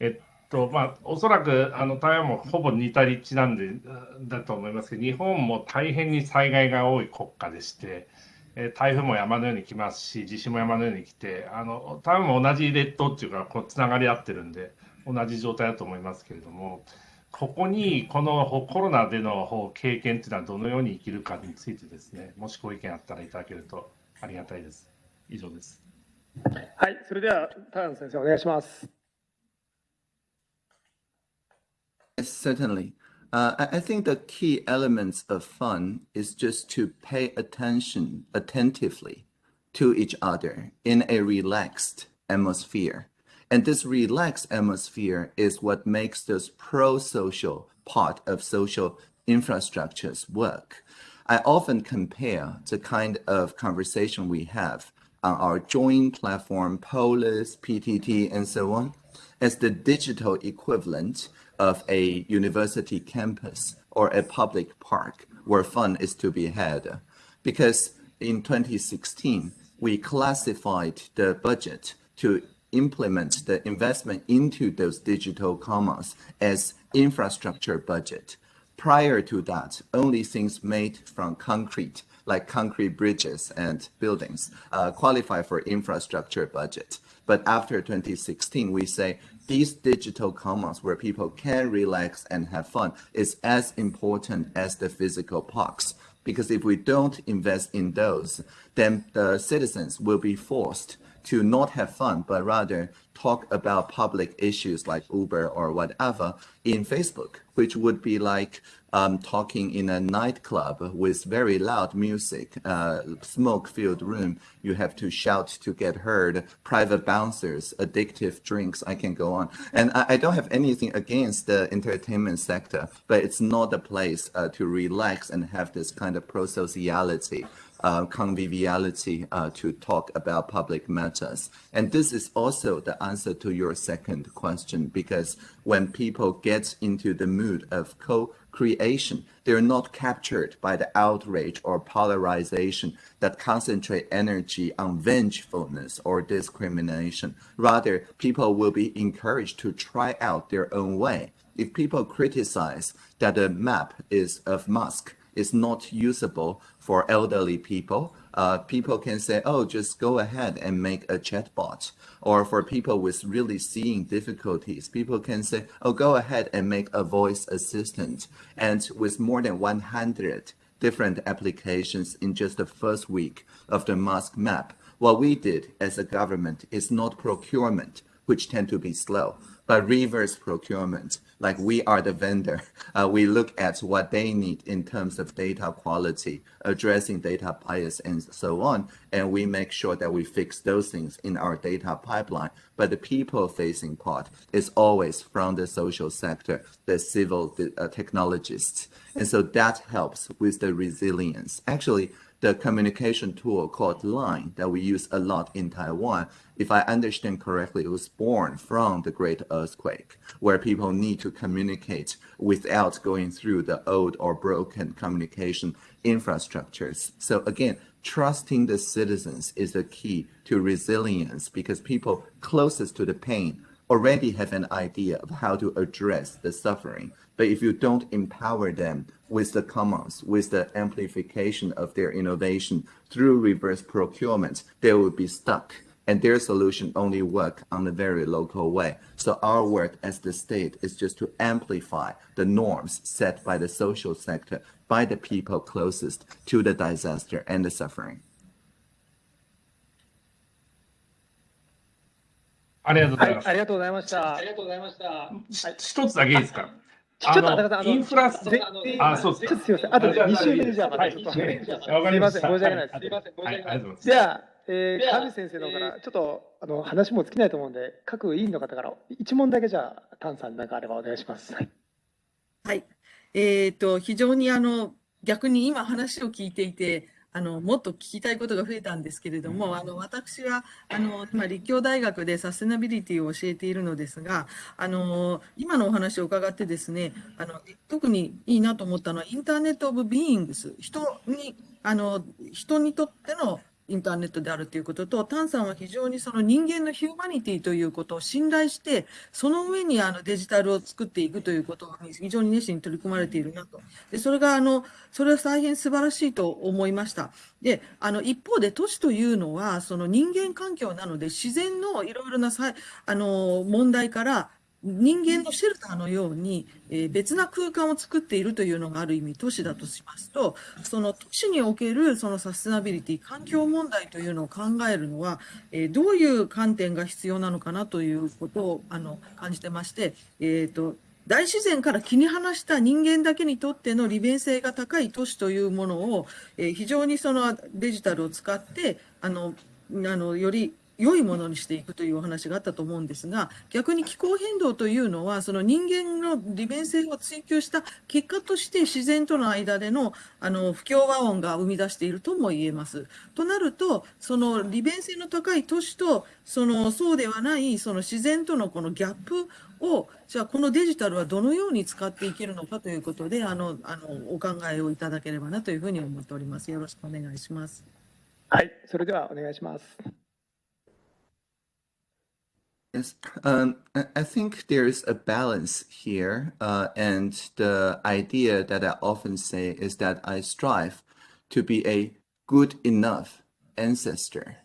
えっと、まあ、おそらく、あの、台湾もほぼ似た立地なんで、だと思いますけど、日本も大変に災害が多い国家でして、えー台風も山のように来ますし、地震も山のように来て、あの、台湾も同じ列島っていうか、こう、つながり合ってるんで、同じ状態だと思いますけれども、ここに、このコロナでの経験っていうのはどのように生きるかについてですね、もしご意見あったらいただけるとありがたいです。以上です。はい、それではタン先生お願いします。Yes, certainly. Uh, I, I think the key elements of fun is just to pay attention attentively to each other in a relaxed atmosphere. And this relaxed atmosphere is what makes this pro-social part of social infrastructures work. I often compare the kind of conversation we have on our joint platform, Polis, PTT, and so on, as the digital equivalent of a university campus or a public park where fun is to be had. Because in 2016, we classified the budget to implement the investment into those digital commons as infrastructure budget. Prior to that, only things made from concrete, like concrete bridges and buildings, uh, qualify for infrastructure budget. But after 2016, we say these digital commons where people can relax and have fun is as important as the physical parks. Because if we don't invest in those, then the citizens will be forced to not have fun, but rather talk about public issues like Uber or whatever in Facebook, which would be like um, talking in a nightclub with very loud music, uh, smoke-filled room. You have to shout to get heard, private bouncers, addictive drinks. I can go on. And I, I don't have anything against the entertainment sector, but it's not a place uh, to relax and have this kind of pro-sociality uh, conviviality uh, to talk about public matters. And this is also the answer to your second question, because when people get into the mood of co-creation, they're not captured by the outrage or polarization that concentrate energy on vengefulness or discrimination. Rather, people will be encouraged to try out their own way. If people criticize that the map is of Musk, is not usable for elderly people, uh, people can say, oh, just go ahead and make a chatbot. Or for people with really seeing difficulties, people can say, oh, go ahead and make a voice assistant. And with more than 100 different applications in just the first week of the Musk map, what we did as a government is not procurement, which tend to be slow. But reverse procurement, like we are the vendor, [laughs] uh, we look at what they need in terms of data quality, addressing data bias and so on, and we make sure that we fix those things in our data pipeline. But the people-facing part is always from the social sector, the civil uh, technologists, and so that helps with the resilience. Actually, the communication tool called Line that we use a lot in Taiwan, if I understand correctly, it was born from the Great Earthquake, where people need to communicate without going through the old or broken communication infrastructures. So again, trusting the citizens is the key to resilience because people closest to the pain already have an idea of how to address the suffering. But if you don't empower them with the commons, with the amplification of their innovation through reverse procurement, they will be stuck and their solution only work on a very local way. So our work as the state is just to amplify the norms set by the social sector, by the people closest to the disaster and the suffering. ありがとうございます。はい、ありがとうございました。ありがとうございました。ひ一つだけいいですかちょっとあの高田さんあのインフラスであそうですちょっとすみません。あとあじゃあ2週目でじゃあまたはいちょっと。わかりました。すいません申し訳ないですはすいません、申しはい、訳ないありがとうございます。じゃあ、 えー、では上先生の方から、ちょっとあの話も尽きないと思うんで、各委員の方から一問だけじゃあ、丹さんなんかあればお願いします。はいはい。えっと、非常にあの、逆に今話を聞いていて、あの、もっと聞きたいことが増えたんですけれども、あの、私は、あの、今、立教大学でサステナビリティを教えているのですが、あの、今のお話を伺ってですね、あの、特にいいなと思ったのは、インターネット・オブ・ビーイングス、人に、あの、人にとってのインターネットであるということと、タンさんは非常にその人間のヒューマニティということを信頼して、その上にあのデジタルを作っていくということに非常に熱心に取り組まれているなと。で、それがあの、それは大変素晴らしいと思いました。で、あの、一方で都市というのは、その人間環境なので、自然のいろいろなさ、あの、問題から、人間のシェルターのように、え別な空間を作っているというのがある意味都市だとしますと、その都市におけるそのサステナビリティ、環境問題というのを考えるのは、えどういう観点が必要なのかなということをあの感じてまして、えーと、大自然から切り離した人間だけにとっての利便性が高い都市というものを、え非常にそのデジタルを使って、あの、あの、より良いものにしていくというお話があったと思うんですが、逆に気候変動というのは、その人間の利便性を追求した結果として自然との間でのあの不協和音が生み出しているとも言えます。となると、その利便性の高い都市と、そのそうではないその自然とのこのギャップを、じゃあこのデジタルはどのように使っていけるのかということで、あの、あの、お考えをいただければなというふうに思っております。よろしくお願いします。はい、それではお願いします。Yes, um, I think there's a balance here, uh, and the idea that I often say is that I strive to be a good enough ancestor.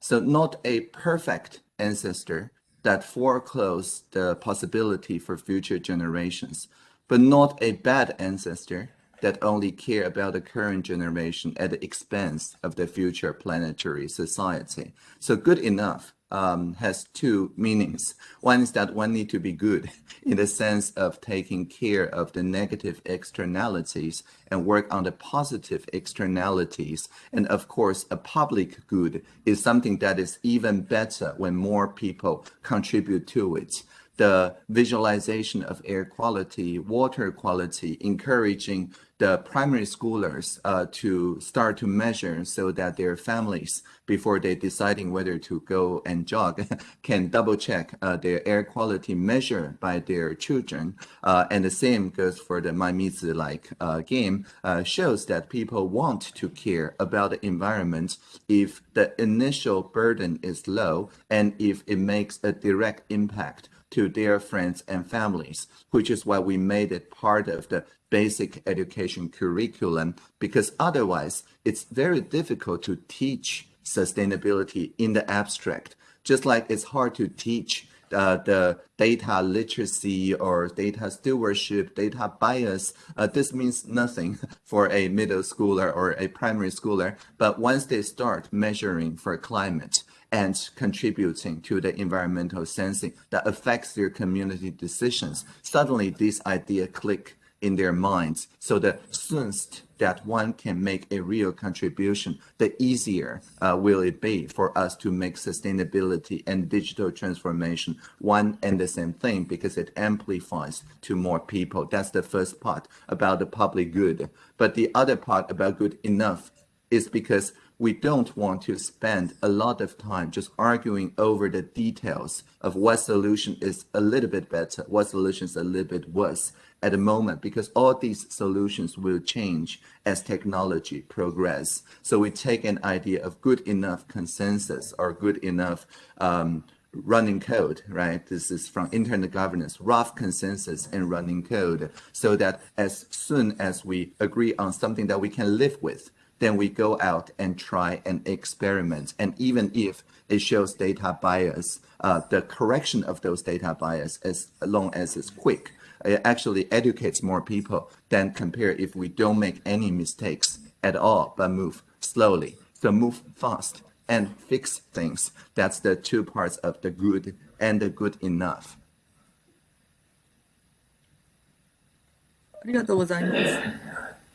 So not a perfect ancestor that foreclose the possibility for future generations, but not a bad ancestor that only care about the current generation at the expense of the future planetary society. So good enough um, has two meanings. One is that one need to be good in the sense of taking care of the negative externalities and work on the positive externalities. And of course, a public good is something that is even better when more people contribute to it the visualization of air quality, water quality, encouraging the primary schoolers uh, to start to measure so that their families, before they deciding whether to go and jog, [laughs] can double check uh, their air quality measure by their children. Uh, and the same goes for the My Mizi like uh, game, uh, shows that people want to care about the environment if the initial burden is low and if it makes a direct impact to their friends and families, which is why we made it part of the basic education curriculum, because otherwise it's very difficult to teach sustainability in the abstract, just like it's hard to teach uh, the data literacy or data stewardship, data bias. Uh, this means nothing [laughs] for a middle schooler or a primary schooler. But once they start measuring for climate, and contributing to the environmental sensing that affects their community decisions. Suddenly, this idea click in their minds. So the soonest that one can make a real contribution, the easier uh, will it be for us to make sustainability and digital transformation one and the same thing because it amplifies to more people. That's the first part about the public good. But the other part about good enough is because we don't want to spend a lot of time just arguing over the details of what solution is a little bit better, what solution is a little bit worse at the moment, because all these solutions will change as technology progress. So we take an idea of good enough consensus or good enough um, running code, right? This is from internet governance, rough consensus and running code, so that as soon as we agree on something that we can live with, then we go out and try and experiment. And even if it shows data bias, uh, the correction of those data bias, as long as it's quick, it actually educates more people than compare if we don't make any mistakes at all, but move slowly. So move fast and fix things. That's the two parts of the good and the good enough. ありがとうございます。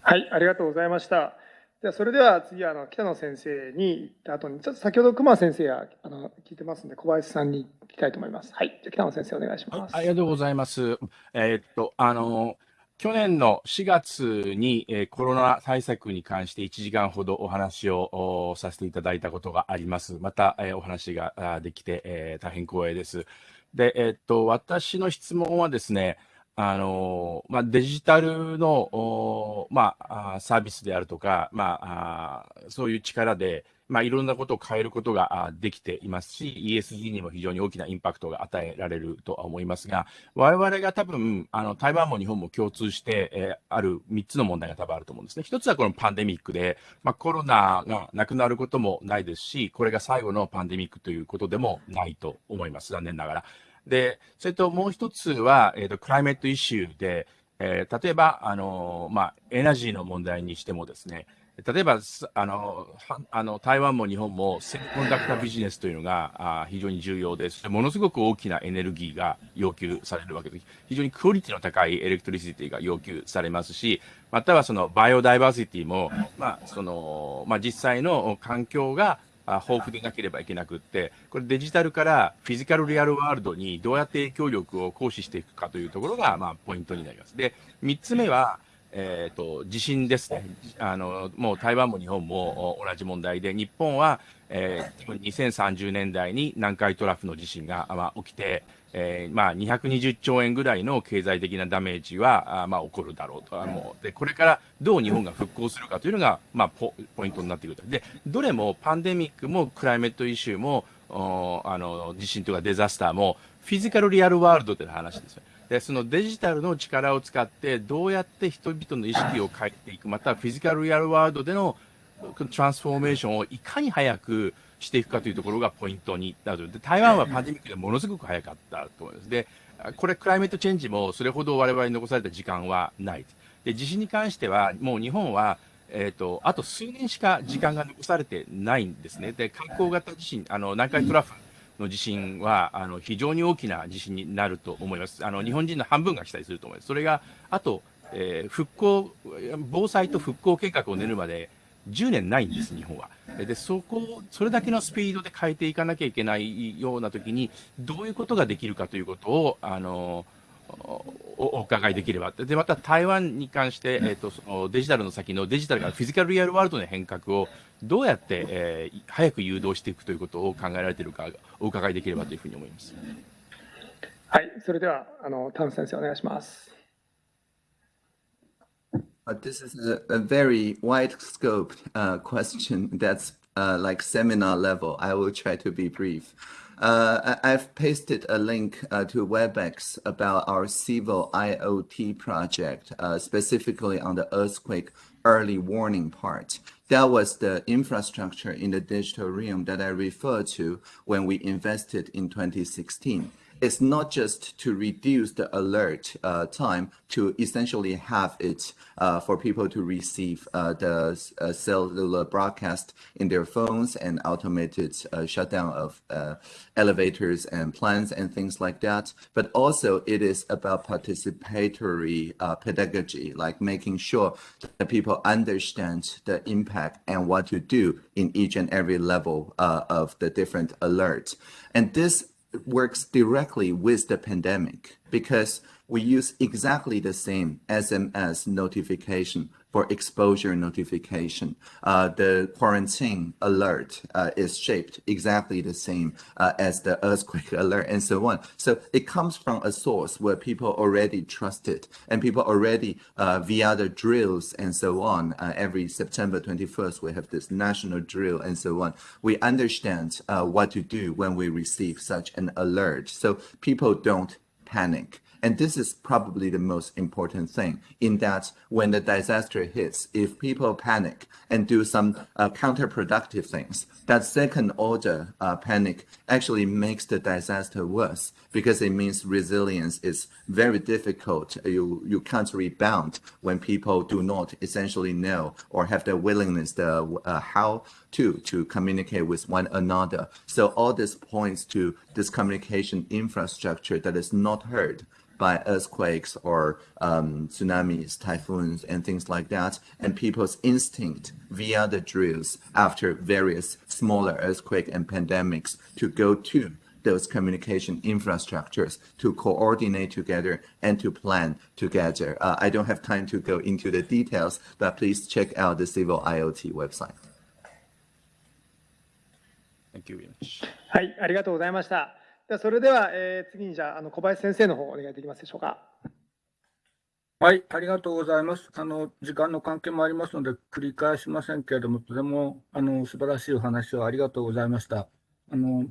はい、ありがとうございました。 ではそれでは次あの北野先生に行った後にちょっと先ほど熊先生やあの聞いてますので小林さんに聞きたいと思います。はい、じゃあ北野先生お願いします。ありがとうございます。えーっと、あの、去年の4月に、えーコロナ対策に関して1時間ほどお話をおさせていただいたことがあります。また、えーお話があできて、えー大変光栄です。で、えーっと、私の質問はですね、あの、まあ、デジタルの、まあ、サービスであるとか、まあ、そういう力で、まあ、いろんなことを変えることができていますし、ESG にも非常に大きなインパクトが与えられるとは思いますが、我々が多分、あの、台湾も日本も共通して、えーある3つの問題が多分あると思うんですね。一つはこのパンデミックで、まあ、コロナがなくなることもないですし、これが最後のパンデミックということでもないと思います。残念ながら。で、それともう一つは、えっ、と、 climate issue で、えー例えば、あの、まあ、エナジーの問題にしてもですね、例えば、あの、あの、台湾も日本も semiconductor business というのがあ非常に重要です。ものすごく大きなエネルギーが要求されるわけです。非常にクオリティの高い electricity が要求されますし、またはその biodiversity も、まあ、その、まあ、実際の環境があ豊富でなければいけなくって、これデジタルからフィジカルリアルワールドにどうやって影響力を行使していくかというところが、まあ、ポイントになります。で、3つ目は、えー、と地震ですねあの、もう台湾も日本も同じ問題で、日本は、えー、2030年代に南海トラフの地震が、まあ、起きて、えーまあ、220兆円ぐらいの経済的なダメージは、あまあ、起こるだろうとあので、これからどう日本が復興するかというのが、まあ、ポポイントになってくる。で、どれもパンデミックもクライメットイシューも、おあの地震とかデザスターも、フィジカルリアルワールドでの話ですよ。で、そのデジタルの力を使って、どうやって人々の意識を変えていく、またフィジカルリアルワールドでのトランスフォーメーションをいかに早くしていくかというところがポイントになる。で、台湾はパンデミックでものすごく早かったと思います。で、これクライメットチェンジもそれほど我々に残された時間はない。で、地震に関しては、もう日本は、えっ、と、あと数年しか時間が残されてないんですね。で、海溝型地震、あの、南海トラフの地震は、あの、非常に大きな地震になると思います。あの、日本人の半分が被災すると思います。それが、あと、えー復興、防災と復興計画を練るまで10年ないんです、日本は。で、そこを、それだけのスピードで変えていかなきゃいけないような時に、どういうことができるかということを、あの、おお伺いできれば。で、また台湾に関して、えっ、と、そのデジタルの先のデジタルからフィジカルリアルワールドの変革をどうやって、えー早く誘導していくということを考えられているか、お伺いできればというふうに思います。はい、それではあの田野先生お願いします。Uh, this is a, a very wide scoped uh, question that's uh, like seminar level. I will try to be brief. Uh, I- I've pasted a link uh, to WebEx about our civil IoT project, uh, specifically on the earthquake early warning part. That was the infrastructure in the digital realm that I referred to when we invested in 2016. Is not just to reduce the alert uh, time to essentially have it uh, for people to receive uh, the uh, cellular broadcast in their phones and automated uh, shutdown of uh, elevators and plants and things like that. But also it is about participatory pedagogy, like making sure that people understand the impact and what to do in each and every level of the different alerts. And this works directly with the pandemic because we use exactly the same SMS notification for exposure notification. Uh, the quarantine alert uh, is shaped exactly the same uh, as the earthquake [laughs] alert and so on. So it comes from a source where people already trust it and people already uh, via the drills and so on. Uh, every September 21st, we have this national drill and so on. We understand uh, what to do when we receive such an alert. So people don't panic. And this is probably the most important thing in that when the disaster hits, if people panic and do some uh, counterproductive things, that second order uh, panic actually makes the disaster worse because it means resilience is very difficult. You, you can't rebound when people do not essentially know or have the willingness to, uh, how to, to communicate with one another. So all this points to this communication infrastructure that is not heard by earthquakes or um, tsunamis, typhoons, and things like that, and people's instinct via the drills after various smaller earthquake and pandemics to go to those communication infrastructures to coordinate together and to plan together. Uh, I don't have time to go into the details, but please check out the Civil IoT website. Thank you very much. はい、ありがとうございました。ではそれでは、えー、次にじゃああの小林先生の方お願いできますでしょうか。はい、ありがとうございます。あの時間の関係もありますので繰り返しませんけれども、とてもあの素晴らしいお話をありがとうございました。あの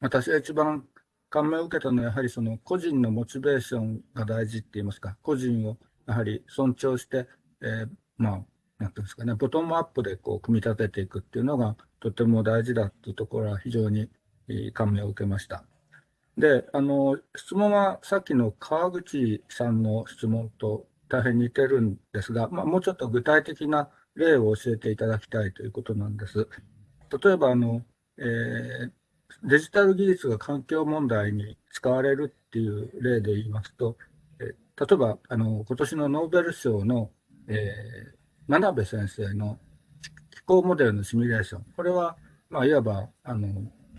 私が一番感銘を受けたのはやはりその個人のモチベーションが大事って言いますか、個人をやはり尊重して、えー、まあなんていうんですかね、ボトムアップでこう組み立てていくっていうのがとても大事だっていうところは非常に感銘を受けました。で、あの、質問はさっきの川口さんの質問と大変似てるんですが、まあ、もうちょっと具体的な例を教えていただきたいということなんです。例えば、あの、えー、デジタル技術が環境問題に使われるっていう例で言いますと、え、例えば、あの、今年のノーベル賞の、えー、真鍋先生の気候モデルのシミュレーション。これは、まあ、いわば、あの、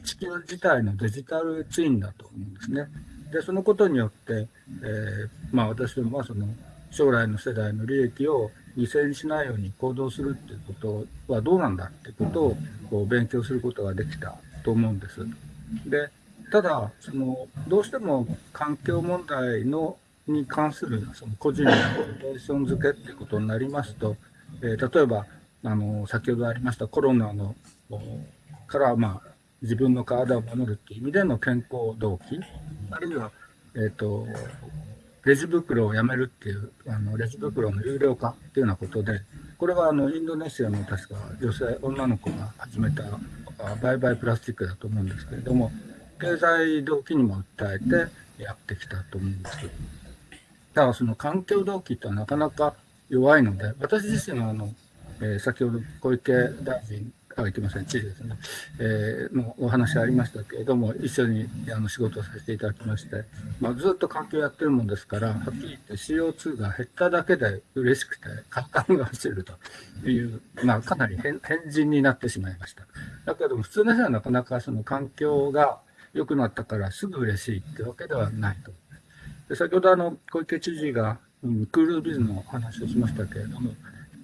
地球自体のデジタルツインだと思うんですね。で、そのことによって、えー、まあ私どもはその将来の世代の利益を犠牲にしないように行動するっていうことはどうなんだってことをこう勉強することができたと思うんです。で、ただ、その、どうしても環境問題のに関するその個人のモテーション付けっていうことになりますと、えー、例えば、あの、先ほどありましたコロナのから、まあ、自分の体を守るっていう意味での健康動機、あるいは、えっ、ー、と、レジ袋をやめるっていう、あの、レジ袋の有料化っていうようなことで、これはあの、インドネシアの確か女性、女の子が始めた売買プラスチックだと思うんですけれども、経済動機にも訴えてやってきたと思うんです。だからその環境動機ってなかなか弱いので、私自身はあの、え、先ほど小池大臣あ、いけません、知事ですね、えー、のお話ありましたけれども、一緒にあの仕事をさせていただきまして、まあ、ずっと環境やってるもんですから、はっきり言って CO2 が減っただけで嬉しくて、簡単が走るという、まあ、かなり変変人になってしまいました。だけども、普通の人はなかなかその環境が良くなったからすぐ嬉しいってわけではないと。で先ほどあの小池知事が、うん、クールビズの話をしましたけれども、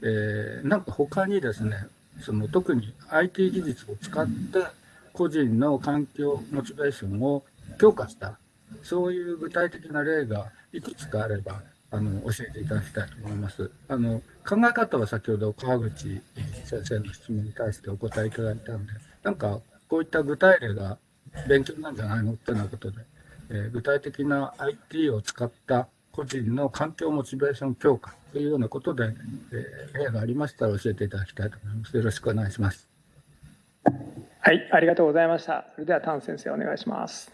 えー、なんか他にですね、その特に IT 技術を使って個人の環境モチベーションを強化したそういう具体的な例がいくつかあればあの教えていただきたいと思います。あの考え方は先ほど川口先生の質問に対してお答えいただいたのでなんかこういった具体例が勉強なんじゃないのってなことで、えー、具体的な IT を使った個人の環境モチベーション強化というようなことで、えー、例がありましたら教えていただきたいと思います。よろしくお願いします。はい、ありがとうございました。それでは、丹先生、お願いします。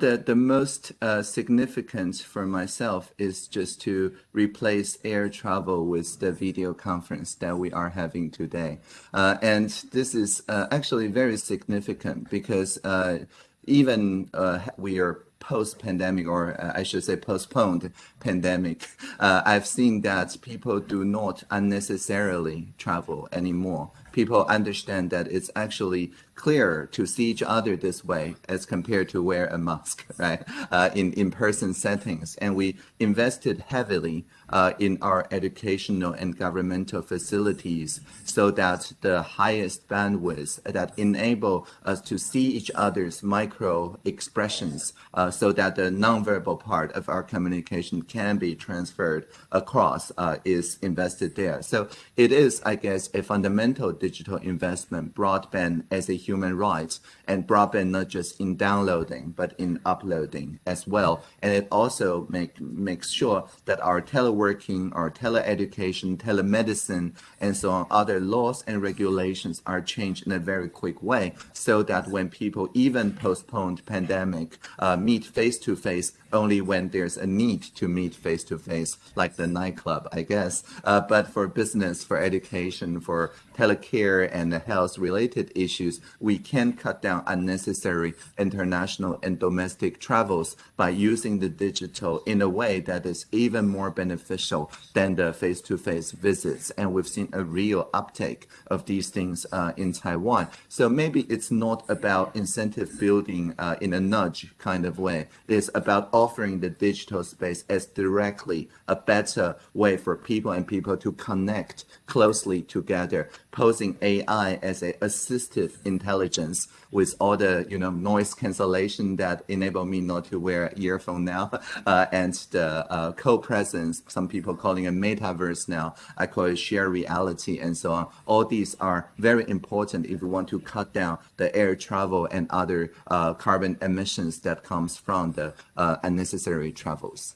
the, the most uh, significant for myself is just to replace air travel with the video conference that we are having today. Uh, and this is uh, actually very significant because uh, even uh, we are post-pandemic, or uh, I should say postponed pandemic, uh, I've seen that people do not unnecessarily travel anymore. People understand that it's actually clearer to see each other this way as compared to wear a mask, [laughs] right? Uh, in in-person settings, and we invested heavily uh, in our educational and governmental facilities so that the highest bandwidth that enable us to see each other's micro expressions uh, so that the nonverbal part of our communication can be transferred across uh, is invested there. So it is, I guess, a fundamental digital investment, broadband as a human rights and broadband not just in downloading, but in uploading as well. And it also make, makes sure that our teleworking, our teleeducation, telemedicine, and so on, other laws and regulations are changed in a very quick way so that when people even postponed pandemic uh, meet face-to-face only when there's a need to meet face-to-face, like the nightclub, I guess. Uh, but for business, for education, for telecare and the health-related issues, we can cut down unnecessary international and domestic travels by using the digital in a way that is even more beneficial than the face-to-face visits. And we've seen a real uptake of these things uh, in Taiwan. So maybe it's not about incentive building uh, in a nudge kind of way. It's about offering the digital space as directly a better way for people and people to connect closely together posing AI as a assistive intelligence with all the you know noise cancellation that enable me not to wear earphone now, [laughs] uh, and the uh, co-presence. Some people calling it metaverse now. I call it shared reality and so on. All these are very important if we want to cut down the air travel and other uh, carbon emissions that comes from the uh, unnecessary travels.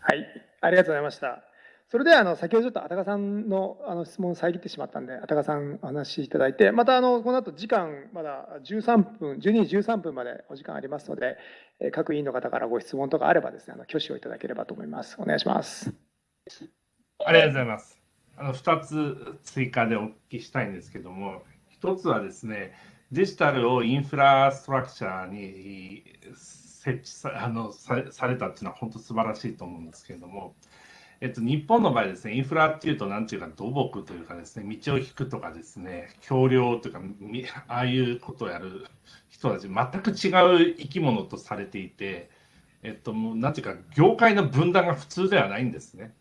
はい、ありがとうございました。 それではあの先ほどちょっとあたかさんのあの質問を遮ってしまったんで、あたかさんお話しいただいて、またあのこの後時間まだ13分、12時13分までお時間ありますので、えー各委員の方からご質問とかあればですね、あの挙手をいただければと思います。お願いします。ありがとうございます。あの2つ追加でお聞きしたいんですけども、1つはですね、デジタルをインフラストラクチャーに設置さあのさされたっていうのは本当素晴らしいと思うんですけれども、えっと、日本の場合ですね、インフラっていうと、なんていうか、土木というかですね、道を引くとかですね、橋梁というか、ああいうことをやる人たち、全く違う生き物とされていて、えっと、もうなんていうか、業界の分断が普通ではないんですね。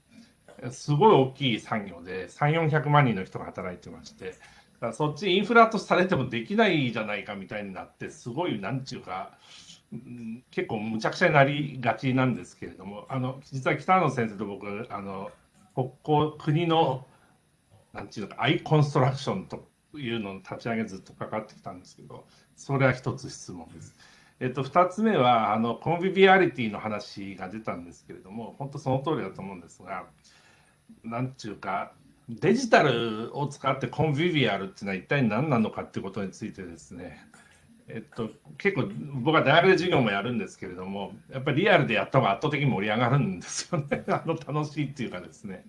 すごい大きい産業で、3、400万人の人が働いてまして、だからそっちインフラとされてもできないじゃないかみたいになって、すごい、なんていうか、結構むちゃくちゃになりがちなんですけれども、あの実は北野先生と僕、あの国交国のなんていうのか、アイコンストラクションというのの立ち上げずっと関わってきたんですけど、それは一つ質問です。えっと、2つ目はあのコンビビアリティの話が出たんですけれども、本当その通りだと思うんですが、なんていうか、デジタルを使ってコンビビアルっていうのは一体何なのかっていうことについてですね、えっと、結構僕は大学で授業もやるんですけれども、やっぱりリアルでやった方が圧倒的に盛り上がるんですよね。[laughs] あの楽しいっていうかですね。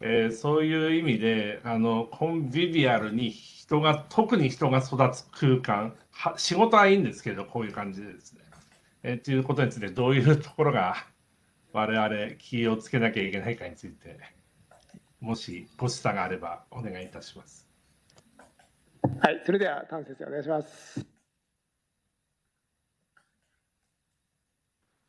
えーそういう意味であのコンビビアルに人が特に人が育つ空間は仕事はいいんですけどこういう感じでですね、えー、ということについてどういうところが我々気をつけなきゃいけないかについてもしご示唆があればお願いいたします。はい、それでは丹先生お願いします。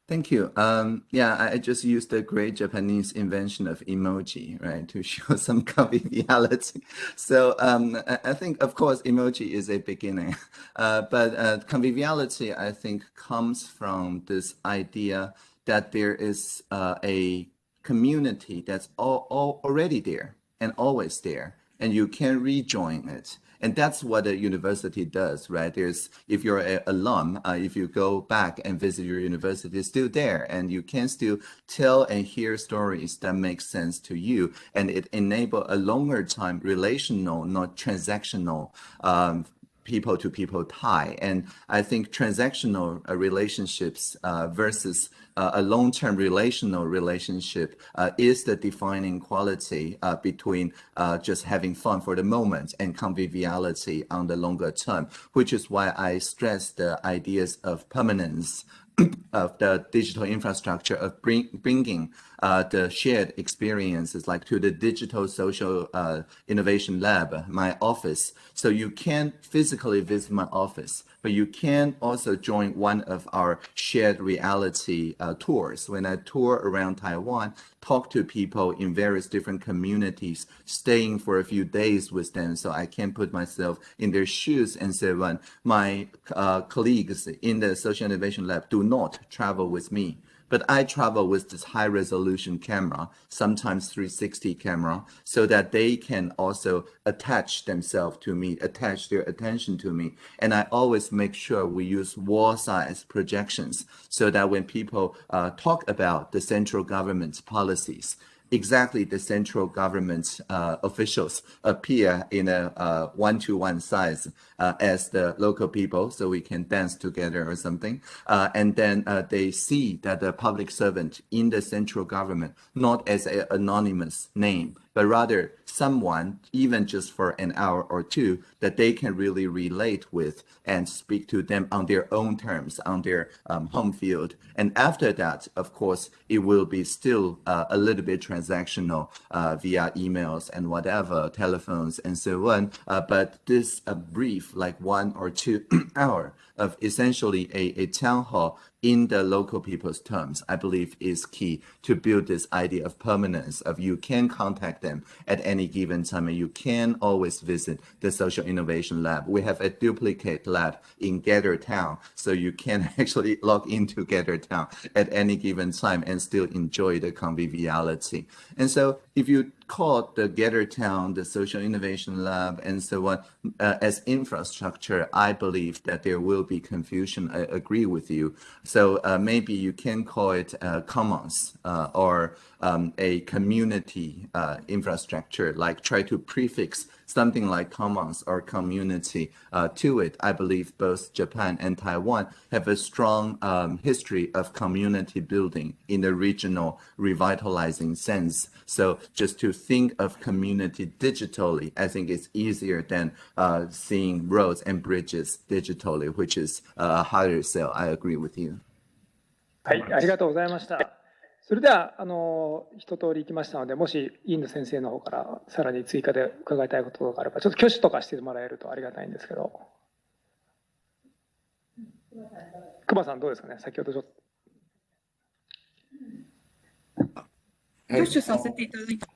Thank you. Um, yeah, I just used the great Japanese invention of emoji, right, to [laughs] show some conviviality. So um, I, I think, of course, emoji is a beginning, [laughs] uh, but uh, conviviality, I think, comes from this idea that there is uh, a community that's all, all already there and always there, and you can rejoin it. And that's what a university does, right? There's, if you're an alum, uh, if you go back and visit your university, it's still there, and you can still tell and hear stories that make sense to you, and it enable a longer time relational, not transactional, um, people to people tie. And I think transactional uh, relationships uh, versus uh, a long-term relational relationship uh, is the defining quality uh, between uh, just having fun for the moment and conviviality on the longer term, which is why I stress the ideas of permanence [clears throat] of the digital infrastructure of bring, bringing uh, the shared experiences like to the digital social uh, innovation lab, my office. So you can physically visit my office, but you can also join one of our shared reality uh, tours. When I tour around Taiwan, talk to people in various different communities, staying for a few days with them so I can put myself in their shoes and say, when my uh, colleagues in the social innovation lab do not travel with me. But I travel with this high resolution camera, sometimes 360 camera, so that they can also attach themselves to me, attach their attention to me. And I always make sure we use wall size projections so that when people uh, talk about the central government's policies, exactly the central government uh, officials appear in a uh, one-to-one size uh, as the local people, so we can dance together or something. Uh, and then they see that the public servant in the central government, not as an anonymous name, but rather someone, even just for an hour or two, that they can really relate with and speak to them on their own terms, on their um, home field. And after that, of course, it will be still uh, a little bit transactional uh, via emails and whatever, telephones and so on. Uh, but this brief, like one or two [clears throat] hour of essentially a, a town hall in the local people's terms, I believe is key to build this idea of permanence of you can contact them at any given time and you can always visit the social innovation lab. We have a duplicate lab in Gather Town, so you can [laughs] actually log into Gather Town at any given time and still enjoy the conviviality. And so if you call the Gather Town, the Social Innovation Lab, and so on uh, as infrastructure, I believe that there will be confusion. I agree with you. Uh, maybe you can call it uh, commons uh, or um, a community uh, infrastructure, like try to prefix something like commons or community uh, to it. I believe both Japan and Taiwan have a strong um, history of community building in the regional revitalizing sense. So just to think of community digitally, I think it's easier than uh, seeing roads and bridges digitally, which is a harder sell. I agree with you. はい、ありがとうございました。 それでは、あの、一通り行きましたので、もし、インド先生の方からさらに追加で伺いたいことがあれば、ちょっと挙手とかしてもらえるとありがたいんですけど。熊さん、どうですかね先ほどちょっと。挙手させていただいて。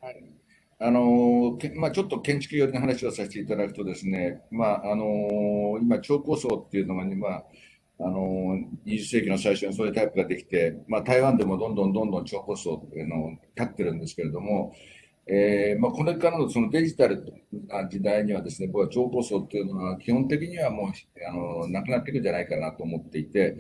あのけまあ、ちょっと建築寄りの話をさせていただくとですね、まああの今、超高層っていうのが、ね、まああの20世紀の最初にそういうタイプができて、まあ、台湾でもどんどんどんどん超高層っていうのを立ってるんですけれども、えーまあ、これからのそのデジタルな時代にはですね、僕は超高層っていうのは基本的にはもうあのなくなっていくんじゃないかなと思っていて、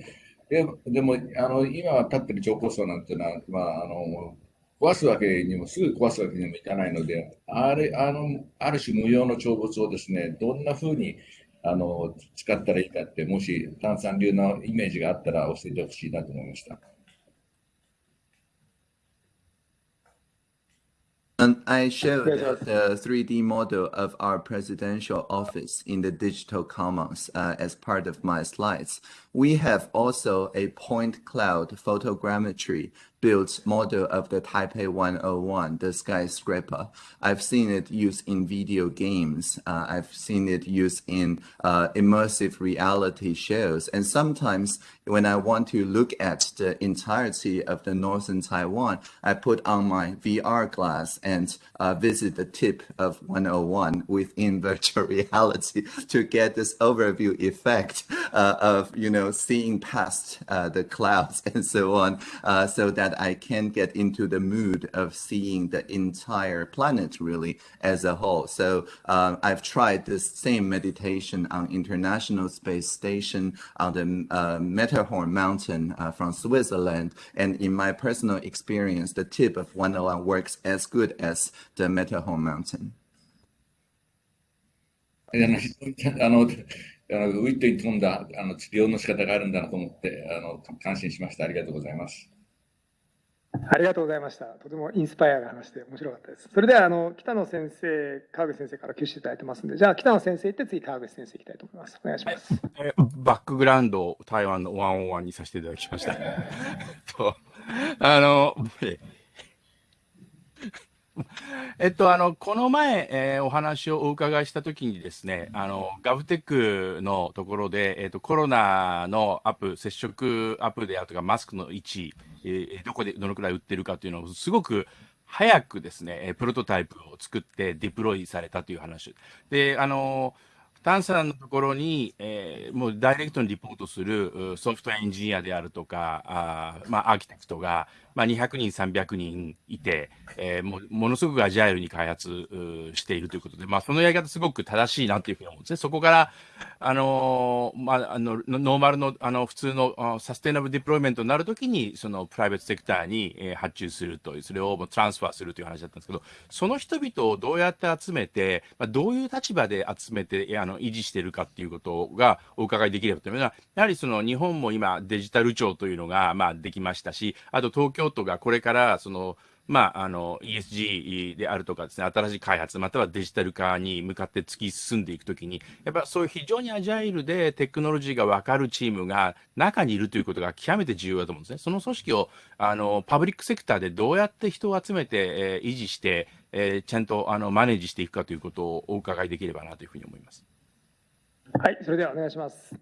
ででもあの今は立ってる超高層なんていうのは、まあ、あの壊すわけにも、すぐ壊すわけにもいかないので、あれ、あの、ある種無用の長物をですね、どんな風に、あの、使ったらいいかって、もし、炭酸流のイメージがあったら教えてほしいなと思いました。 And I showed the 3D model of our presidential office in the digital commons uh, as part of my slides. We have also a point cloud photogrammetry built model of the Taipei 101, the skyscraper. I've seen it used in video games. Uh, I've seen it used in uh, immersive reality shows. And sometimes when I want to look at the entirety of the northern Taiwan, I put on my VR glass and uh, visit the tip of 101 within [laughs] virtual reality to get this overview effect uh, of, you know, seeing past uh, the clouds [laughs] and so on, uh, so that I can get into the mood of seeing the entire planet really as a whole. So uh, I've tried this same meditation on International Space Station on the uh, Matterhorn mountain uh, from Switzerland. And in my personal experience, the tip of 101 works as good as the Matterhorn mountain. あのあの あのウィットに富んだあの治療の仕方があるんだなと思ってあの感心しました。ありがとうございます。 ありがとうございました。とてもインスパイアが話して面白かったです。それではあの北野先生、川口先生から挙手いただいてますんで、じゃあ北野先生行って次川口先生行きたいと思います？お願いします。えバックグラウンドを台湾のワンオンワンにさせていただきました。[laughs] とあの、[laughs] えっと、あの、この前、えーお話をお伺いしたときにですね、あの、ガブテックのところで、えっと、コロナのアップ、接触アップであるとか、マスクの位置、えーどこでどのくらい売ってるかというのを、すごく早くですね、プロトタイプを作ってデプロイされたという話。で、あの、タンさんのところに、えーもうダイレクトにリポートするソフトエンジニアであるとか、あまあ、アーキテクトが、まあ、200人、300人いて、えーもものすごくアジャイルに開発しているということで、まあ、そのやり方すごく正しいなというふうに思うんですね。そこから、あのーまあ、あの、ノーマルの、あの、普通のサステナブルディプロイメントになるときに、そのプライベートセクターに、えー発注するという、それをもトランスファーするという話だったんですけど、その人々をどうやって集めて、まあ、どういう立場で集めて、あの、維持しているかっていうことがお伺いできればというのは、やはりその日本も今デジタル庁というのが、まあ、できましたし、あと東京都がこれから、その、まあ、あの、ESG であるとかですね、新しい開発、またはデジタル化に向かって突き進んでいくときに、やっぱそういう非常にアジャイルでテクノロジーが分かるチームが中にいるということが極めて重要だと思うんですね。その組織を、あの、パブリックセクターでどうやって人を集めて、えー維持して、えーちゃんと、あの、マネージしていくかということをお伺いできればなというふうに思います。はい、それではお願いします。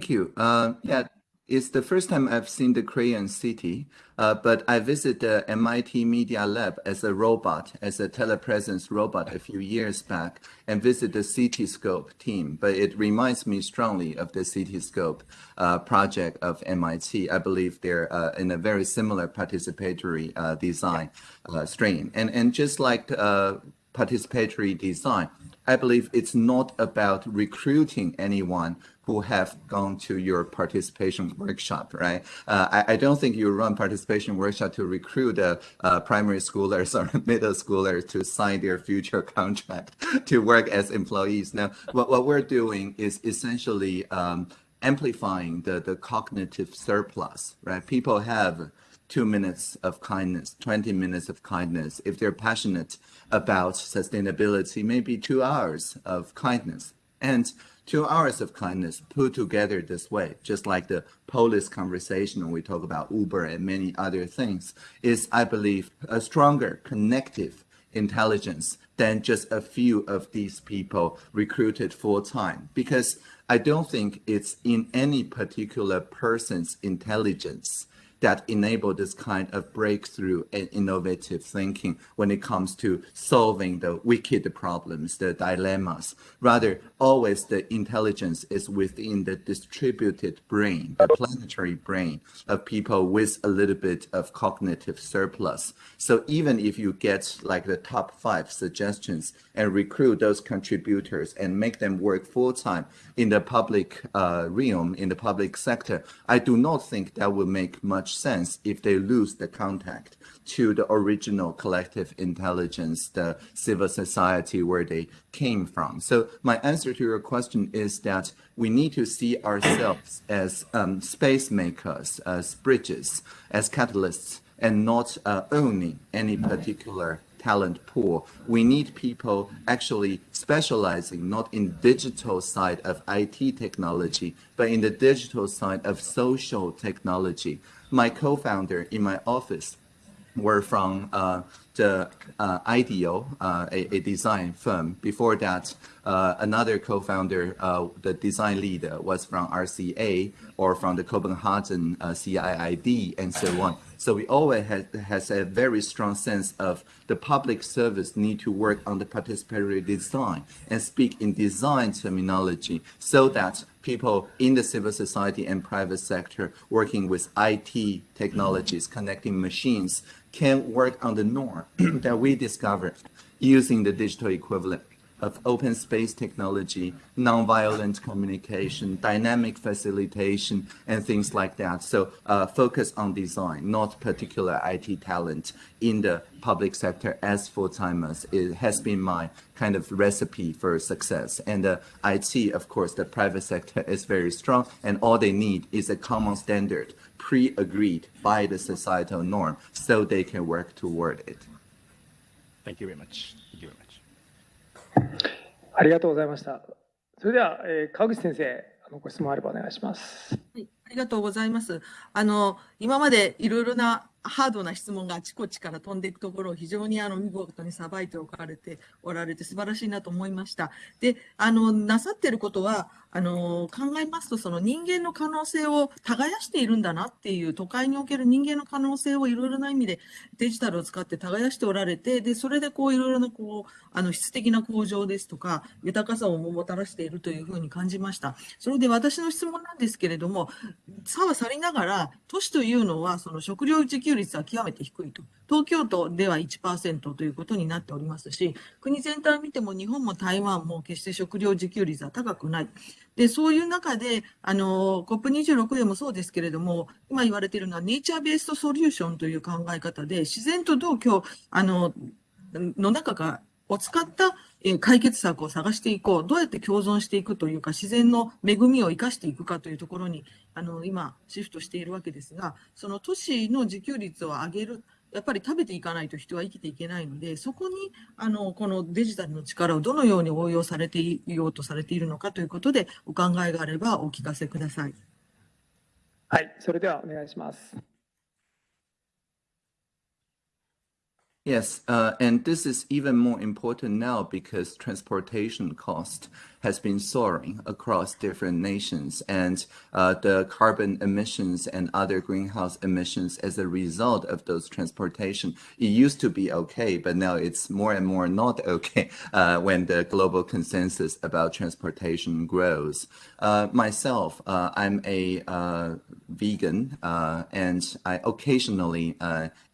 Thank you. Uh, yeah, it's the first time I've seen the Korean city, uh, but I visited the MIT Media Lab as a robot, as a telepresence robot a few years back, and visited the Cityscope team. But it reminds me strongly of the Cityscope uh, project of MIT. I believe they're uh, in a very similar participatory uh, design uh, strain. And, and just like uh, participatory design, I believe it's not about recruiting anyone who have gone to your participation workshop, right? Uh, I, I don't think you run participation workshop to recruit uh, uh, primary schoolers [laughs] or middle schoolers to sign their future [laughs] contract to work as employees. Now, what, what we're doing is essentially um, amplifying the, the cognitive surplus, right? People have two minutes of kindness, 20 minutes of kindness. If they're passionate about sustainability, maybe two hours of kindness. And two hours of kindness put together this way, just like the police conversation when we talk about Uber and many other things, is, I believe, a stronger connective intelligence than just a few of these people recruited full time. Because I don't think it's in any particular person's intelligence that enable this kind of breakthrough and innovative thinking when it comes to solving the wicked problems, the dilemmas. Rather, always the intelligence is within the distributed brain, the planetary brain of people with a little bit of cognitive surplus. So even if you get like the top five suggestions and recruit those contributors and make them work full time in the public uh, realm, in the public sector, I do not think that will make much sense if they lose the contact to the original collective intelligence, the civil society where they came from. So my answer to your question is that we need to see ourselves as um, space makers, as bridges, as catalysts, and not uh, owning any particular talent pool. We need people actually specializing not in digital side of IT technology, but in the digital side of social technology. My co-founder in my office were from uh, the uh, IDEO, uh, a, a design firm. Before that, uh, another co-founder, uh, the design leader, was from RCA or from the Copenhagen uh, CIID and so on. So we always has, has a very strong sense of the public service need to work on the participatory design and speak in design terminology so that people in the civil society and private sector working with IT technologies, connecting machines, can work on the norm [clears throat] that we discovered using the digital equivalent of open space technology, nonviolent communication, dynamic facilitation, and things like that. So uh, focus on design, not particular IT talent in the public sector as full-timers. It has been my kind of recipe for success. And uh, IT, of course, the private sector is very strong, and all they need is a common standard pre-agreed by the societal norm so they can work toward it. Thank you very much. Thank you very much. ありがとうございました。それでは、えー川口先生、あのご質問あればお願いします。はい、ありがとうございます。あの、今までいろいろなハードな質問があちこちから飛んでいくところを非常にあの見事にさばいておかれておられて素晴らしいなと思いました。で、あの、なさってることは、あの、考えますと、その人間の可能性を耕しているんだなっていう、都会における人間の可能性をいろいろな意味でデジタルを使って耕しておられて、で、それでこういろいろなこう、あの質的な向上ですとか、豊かさをもたらしているというふうに感じました。それで私の質問なんですけれども、差は去りながら、都市というのは、その食料自給率は極めて低いと。東京都では1%ということになっておりますし、国全体を見ても日本も台湾も決して食料自給率は高くない。で、そういう中で、あの、COP26 でもそうですけれども、今言われているのはネイチャーベーストソリューションという考え方で、自然とどう今日、あの、の中がを使ったえ解決策を探していこう。どうやって共存していくというか、自然の恵みを生かしていくかというところに、あの、今、シフトしているわけですが、その都市の自給率を上げる。やっぱり食べていかないと人は生きていけないので、そこに、あの、このデジタルの力をどのように応用されていようとされているのかということで、お考えがあればお聞かせください。はい、それではお願いします。Yes, uh, and this is even more important now because transportation cost has been soaring across different nations, and uh, the carbon emissions and other greenhouse emissions as a result of those transportation. It used to be okay, but now it's more and more not [laughs] okay uh, when the global consensus about transportation grows. Uh, myself, uh, I'm a uh, vegan, uh, and I occasionally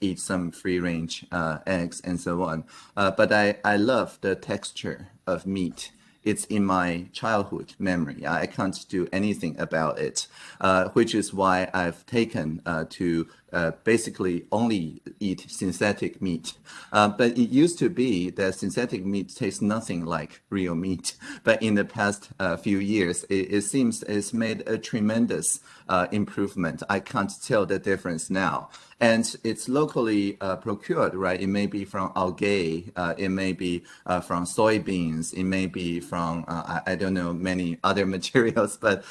eat some free-range uh, eggs and so on. But I, I love the texture of meat. It's in my childhood memory. I can't do anything about it, uh, which is why I've taken uh, to uh, basically only eat synthetic meat. Uh, but it used to be that synthetic meat tastes nothing like real meat. [laughs] But in the past uh, few years, it, it seems it's made a tremendous uh, improvement. I can't tell the difference now. And it's locally uh, procured, right? It may be from algae, it may be from soybeans, it may be from, I, I don't know, many [laughs] other materials. But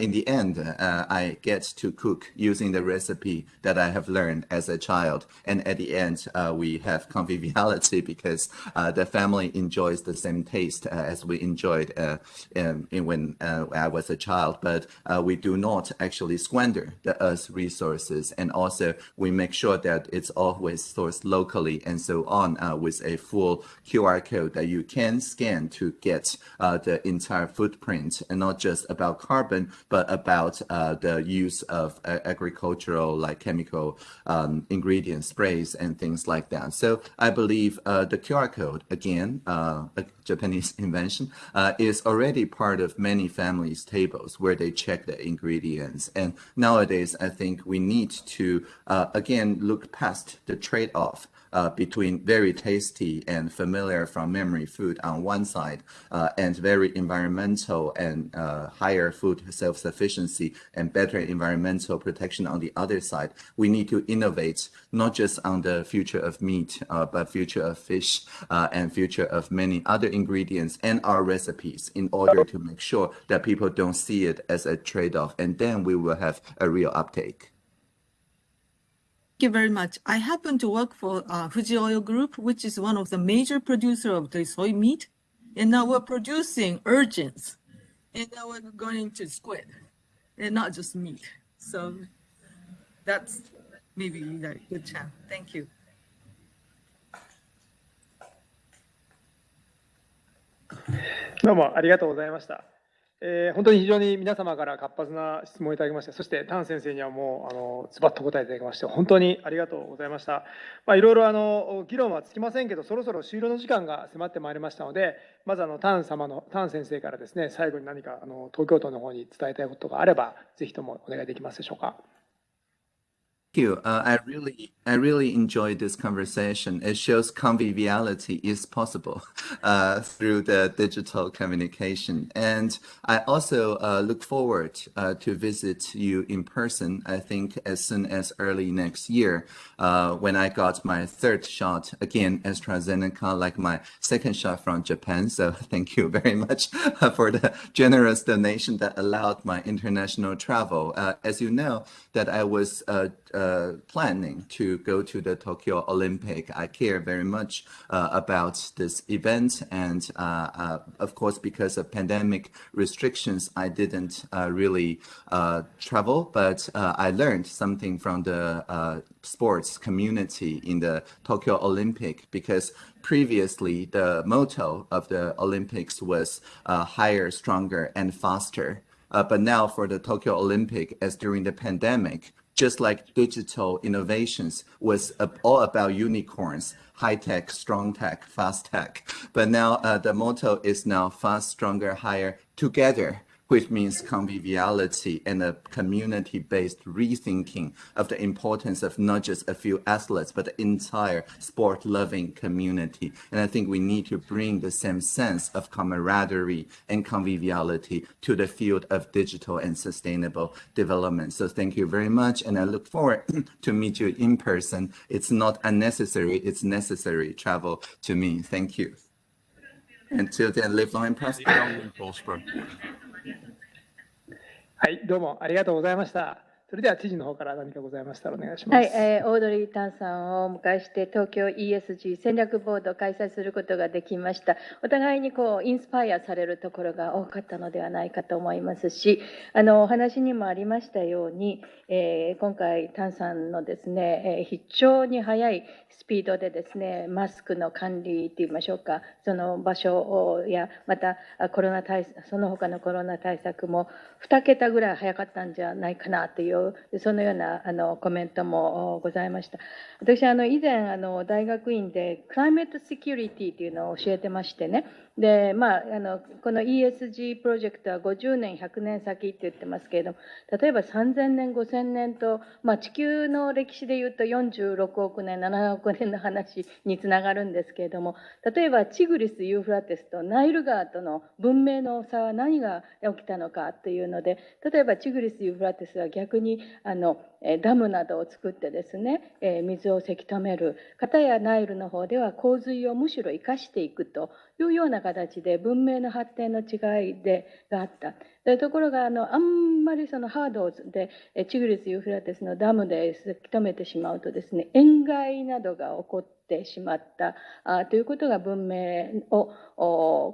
in the end, I get to cook using the recipe that I have learned as a child. And at the end, uh, we have conviviality [laughs] because uh, the family enjoys the same taste uh, as we enjoyed in, in when I was a child. But we do not actually squander the earth's resources. And also, we make sure that it's always sourced locally and so on with a full QR code that you can scan to get uh, the entire footprint and not just about carbon, but about uh, the use of uh, agricultural like chemical um, ingredients, sprays, and things like that. So I believe uh, the QR code, again, uh, a Japanese [laughs] invention, uh, is already part of many families' tables where they check the ingredients. And nowadays, I think we need to, uh, again, look past the trade-off uh, between very tasty and familiar from memory food on one side uh, and very environmental and uh, higher food self-sufficiency and better environmental protection on the other side. We need to innovate not just on the future of meat, uh, but future of fish uh, and future of many other ingredients and our recipes in order to make sure that people don't see it as a trade-off and then we will have a real uptake. Thank you very much. I happen to work for uh, Fuji Oil Group, which is one of the major producer of the soy meat. And now we're producing urchins. And now we're going to squid and not just meat. So that's maybe a good chance. Thank you. どうもありがとうございました。えー本当に非常に皆様から活発な質問をいただきまして、そして丹先生にはもう、あの、ズバッと答えていただきまして、本当にありがとうございました。まあ、いろいろ、あの、議論はつきませんけど、そろそろ終了の時間が迫ってまいりましたので、まず、あの、丹様の、丹先生からですね、最後に何か、あの、東京都の方に伝えたいことがあれば、ぜひともお願いできますでしょうか。Thank you. Uh, I really, I really enjoyed this conversation. It shows conviviality is possible [laughs] uh, through the digital communication, and I also uh, look forward uh, to visit you in person. I think as soon as early next year, uh, when I got my third shot again AstraZeneca, like my second shot from Japan. So [laughs] thank you very much for the generous donation that allowed my international travel. Uh, as you know, that I was uh, planning to go to the Tokyo Olympic. I care very much uh, about this event, and uh, uh, of course, because of pandemic restrictions, I didn't really travel. But I learned something from the sports community in the Tokyo Olympic because previously the motto of the Olympics was higher, stronger, and faster. Uh, but now for the Tokyo Olympic, as during the pandemic, just like digital innovations was all about unicorns, high tech, strong tech, fast tech. But now uh, the motto is now fast, stronger, higher together, which means conviviality and a community based rethinking of the importance of not just a few athletes, but the entire sport loving community. And I think we need to bring the same sense of camaraderie and conviviality to the field of digital and sustainable development. So thank you very much. And I look forward [clears throat] to meet you in person. It's not unnecessary, it's necessary travel to me. Thank you. Until then. Live long and prosper. はい、どうもありがとうございました。それでは知事の方から何かございましたらお願いします。はい、えーオードリー・タンさんをお迎えして東京 ESG 戦略ボードを開催することができました。お互いにこうインスパイアされるところが多かったのではないかと思いますし、あのお話にもありましたように、えー今回タンさんのですね、えー非常に速いスピードでですね、マスクの管理といいましょうか、その場所やまたコロナ対その他のコロナ対策も2桁ぐらい早かったんじゃないかなというそのようなあのコメントもございました。私あの以前あの大学院でクライメットセキュリティというのを教えてましてね。で、まあ、あのこの ESG プロジェクトは50年、100年先って言ってますけれども、例えば3000年、5000年と、まあ、地球の歴史で言うと46億年、7億年の話につながるんですけれども、例えばチグリス・ユーフラテスとナイル川との文明の差は何が起きたのかというので、例えばチグリス・ユーフラテスは逆にあのダムなどを作ってですね、え水をせき止める。片やナイルの方では洪水をむしろ生かしていくというような形で文明の発展の違いでがあった。でところがあのあんまりそのハードでえーチグリス・ユーフラテスのダムでせき止めてしまうとですね塩害などが起こってしまったあということが文明を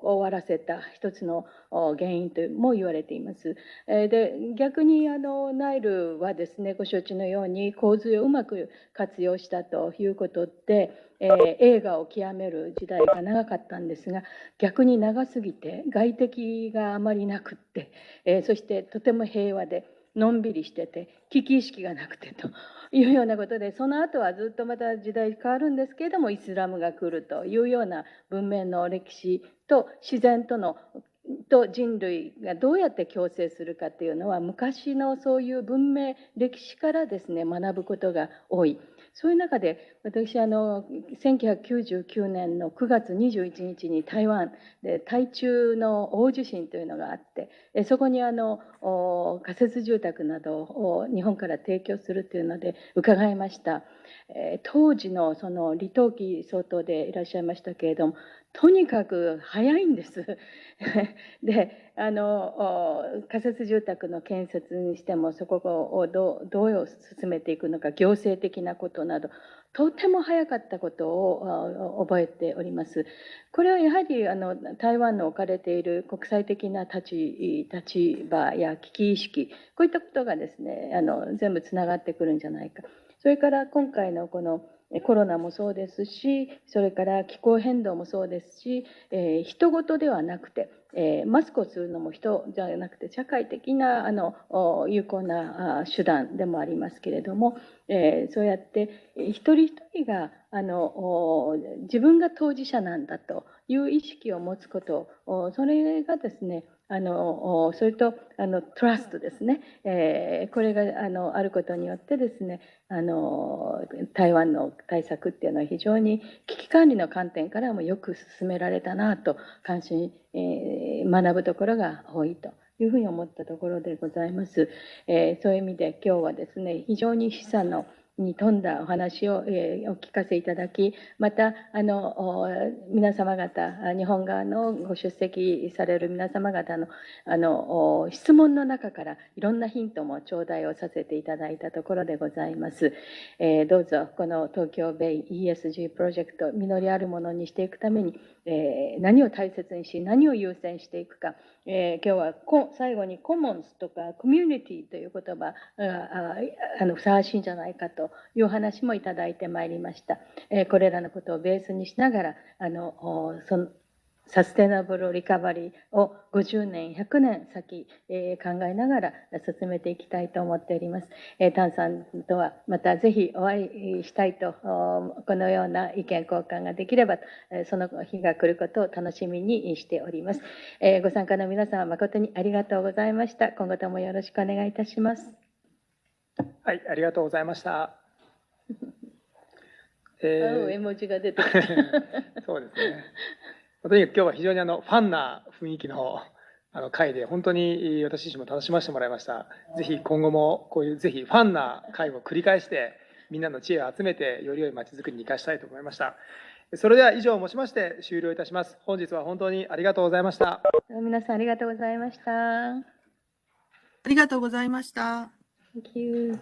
終わらせた一つの原因とも言われています。えーで逆にあのナイルはですねご承知のように洪水をうまく活用したということで、えー映画を極める時代が長かったんですが逆に長すぎて外敵があまりなくって、えーそしてとても平和でのんびりしてて危機意識がなくてというようなことでその後はずっとまた時代変わるんですけれどもイスラムが来るというような文明の歴史と自然とのと人類がどうやって共生するかっていうのは昔のそういう文明歴史からですね学ぶことが多い。そういう中で私あの1999年の9月21日に台湾で台中の大地震というのがあってえそこにあの仮設住宅などを日本から提供するというので伺いました。え当時のその李登輝総統でいらっしゃいましたけれどもとにかく早いんです。[laughs] であの仮設住宅の建設にしてもそこをどうどう進めていくのか行政的なことなどとても早かったことを覚えております。これはやはりあの台湾の置かれている国際的な立立場や危機意識こういったことがですねあの全部つながってくるんじゃないか。それから今回のこのコロナもそうですし、それから気候変動もそうですし、えー、人事ではなくて、えー、マスクをするのも人じゃなくて社会的なあの有効な手段でもありますけれども、えー、そうやって一人一人があの自分が当事者なんだという意識を持つことそれがですねあのそれとあのトラストですね、えー、これがあのあることによってですねあの台湾の対策っていうのは非常に危機管理の観点からもよく進められたなと関心、えー、学ぶところが多いと。いうふうに思ったところでございます。えー、そういう意味で今日はですね、非常に示唆のに富んだお話を、えー、お聞かせいただき、また、あの、皆様方、日本側のご出席される皆様方の、あの、質問の中からいろんなヒントも頂戴をさせていただいたところでございます。えー、どうぞ、この東京ベイ ESG プロジェクト、実りあるものにしていくために、えー、何を大切にし、何を優先していくか、えー、今日はこ最後にコモンズとかコミュニティという言葉があのふさわしいんじゃないかという話もいただいてまいりました。えー、これらのことをベースにしながら、あのそのサステナブルリカバリーを50年、100年先、えー、考えながら進めていきたいと思っております。えー、タンさんとはまたぜひお会いしたいと、このような意見交換ができれば、その日が来ることを楽しみにしております。えー、ご参加の皆様誠にありがとうございました。今後ともよろしくお願いいたします。はい、ありがとうございました。[laughs] えー、絵文字が出て。[laughs] そうですね。とにかく今日は非常にあのファンな雰囲気のあの会で本当に私自身も楽しませてもらいました。ぜひ今後もこういうぜひファンな会を繰り返してみんなの知恵を集めてより良い街づくりに生かしたいと思いました。それでは以上をもちまして終了いたします。本日は本当にありがとうございました。皆さんありがとうございました。ありがとうございました。Thank you.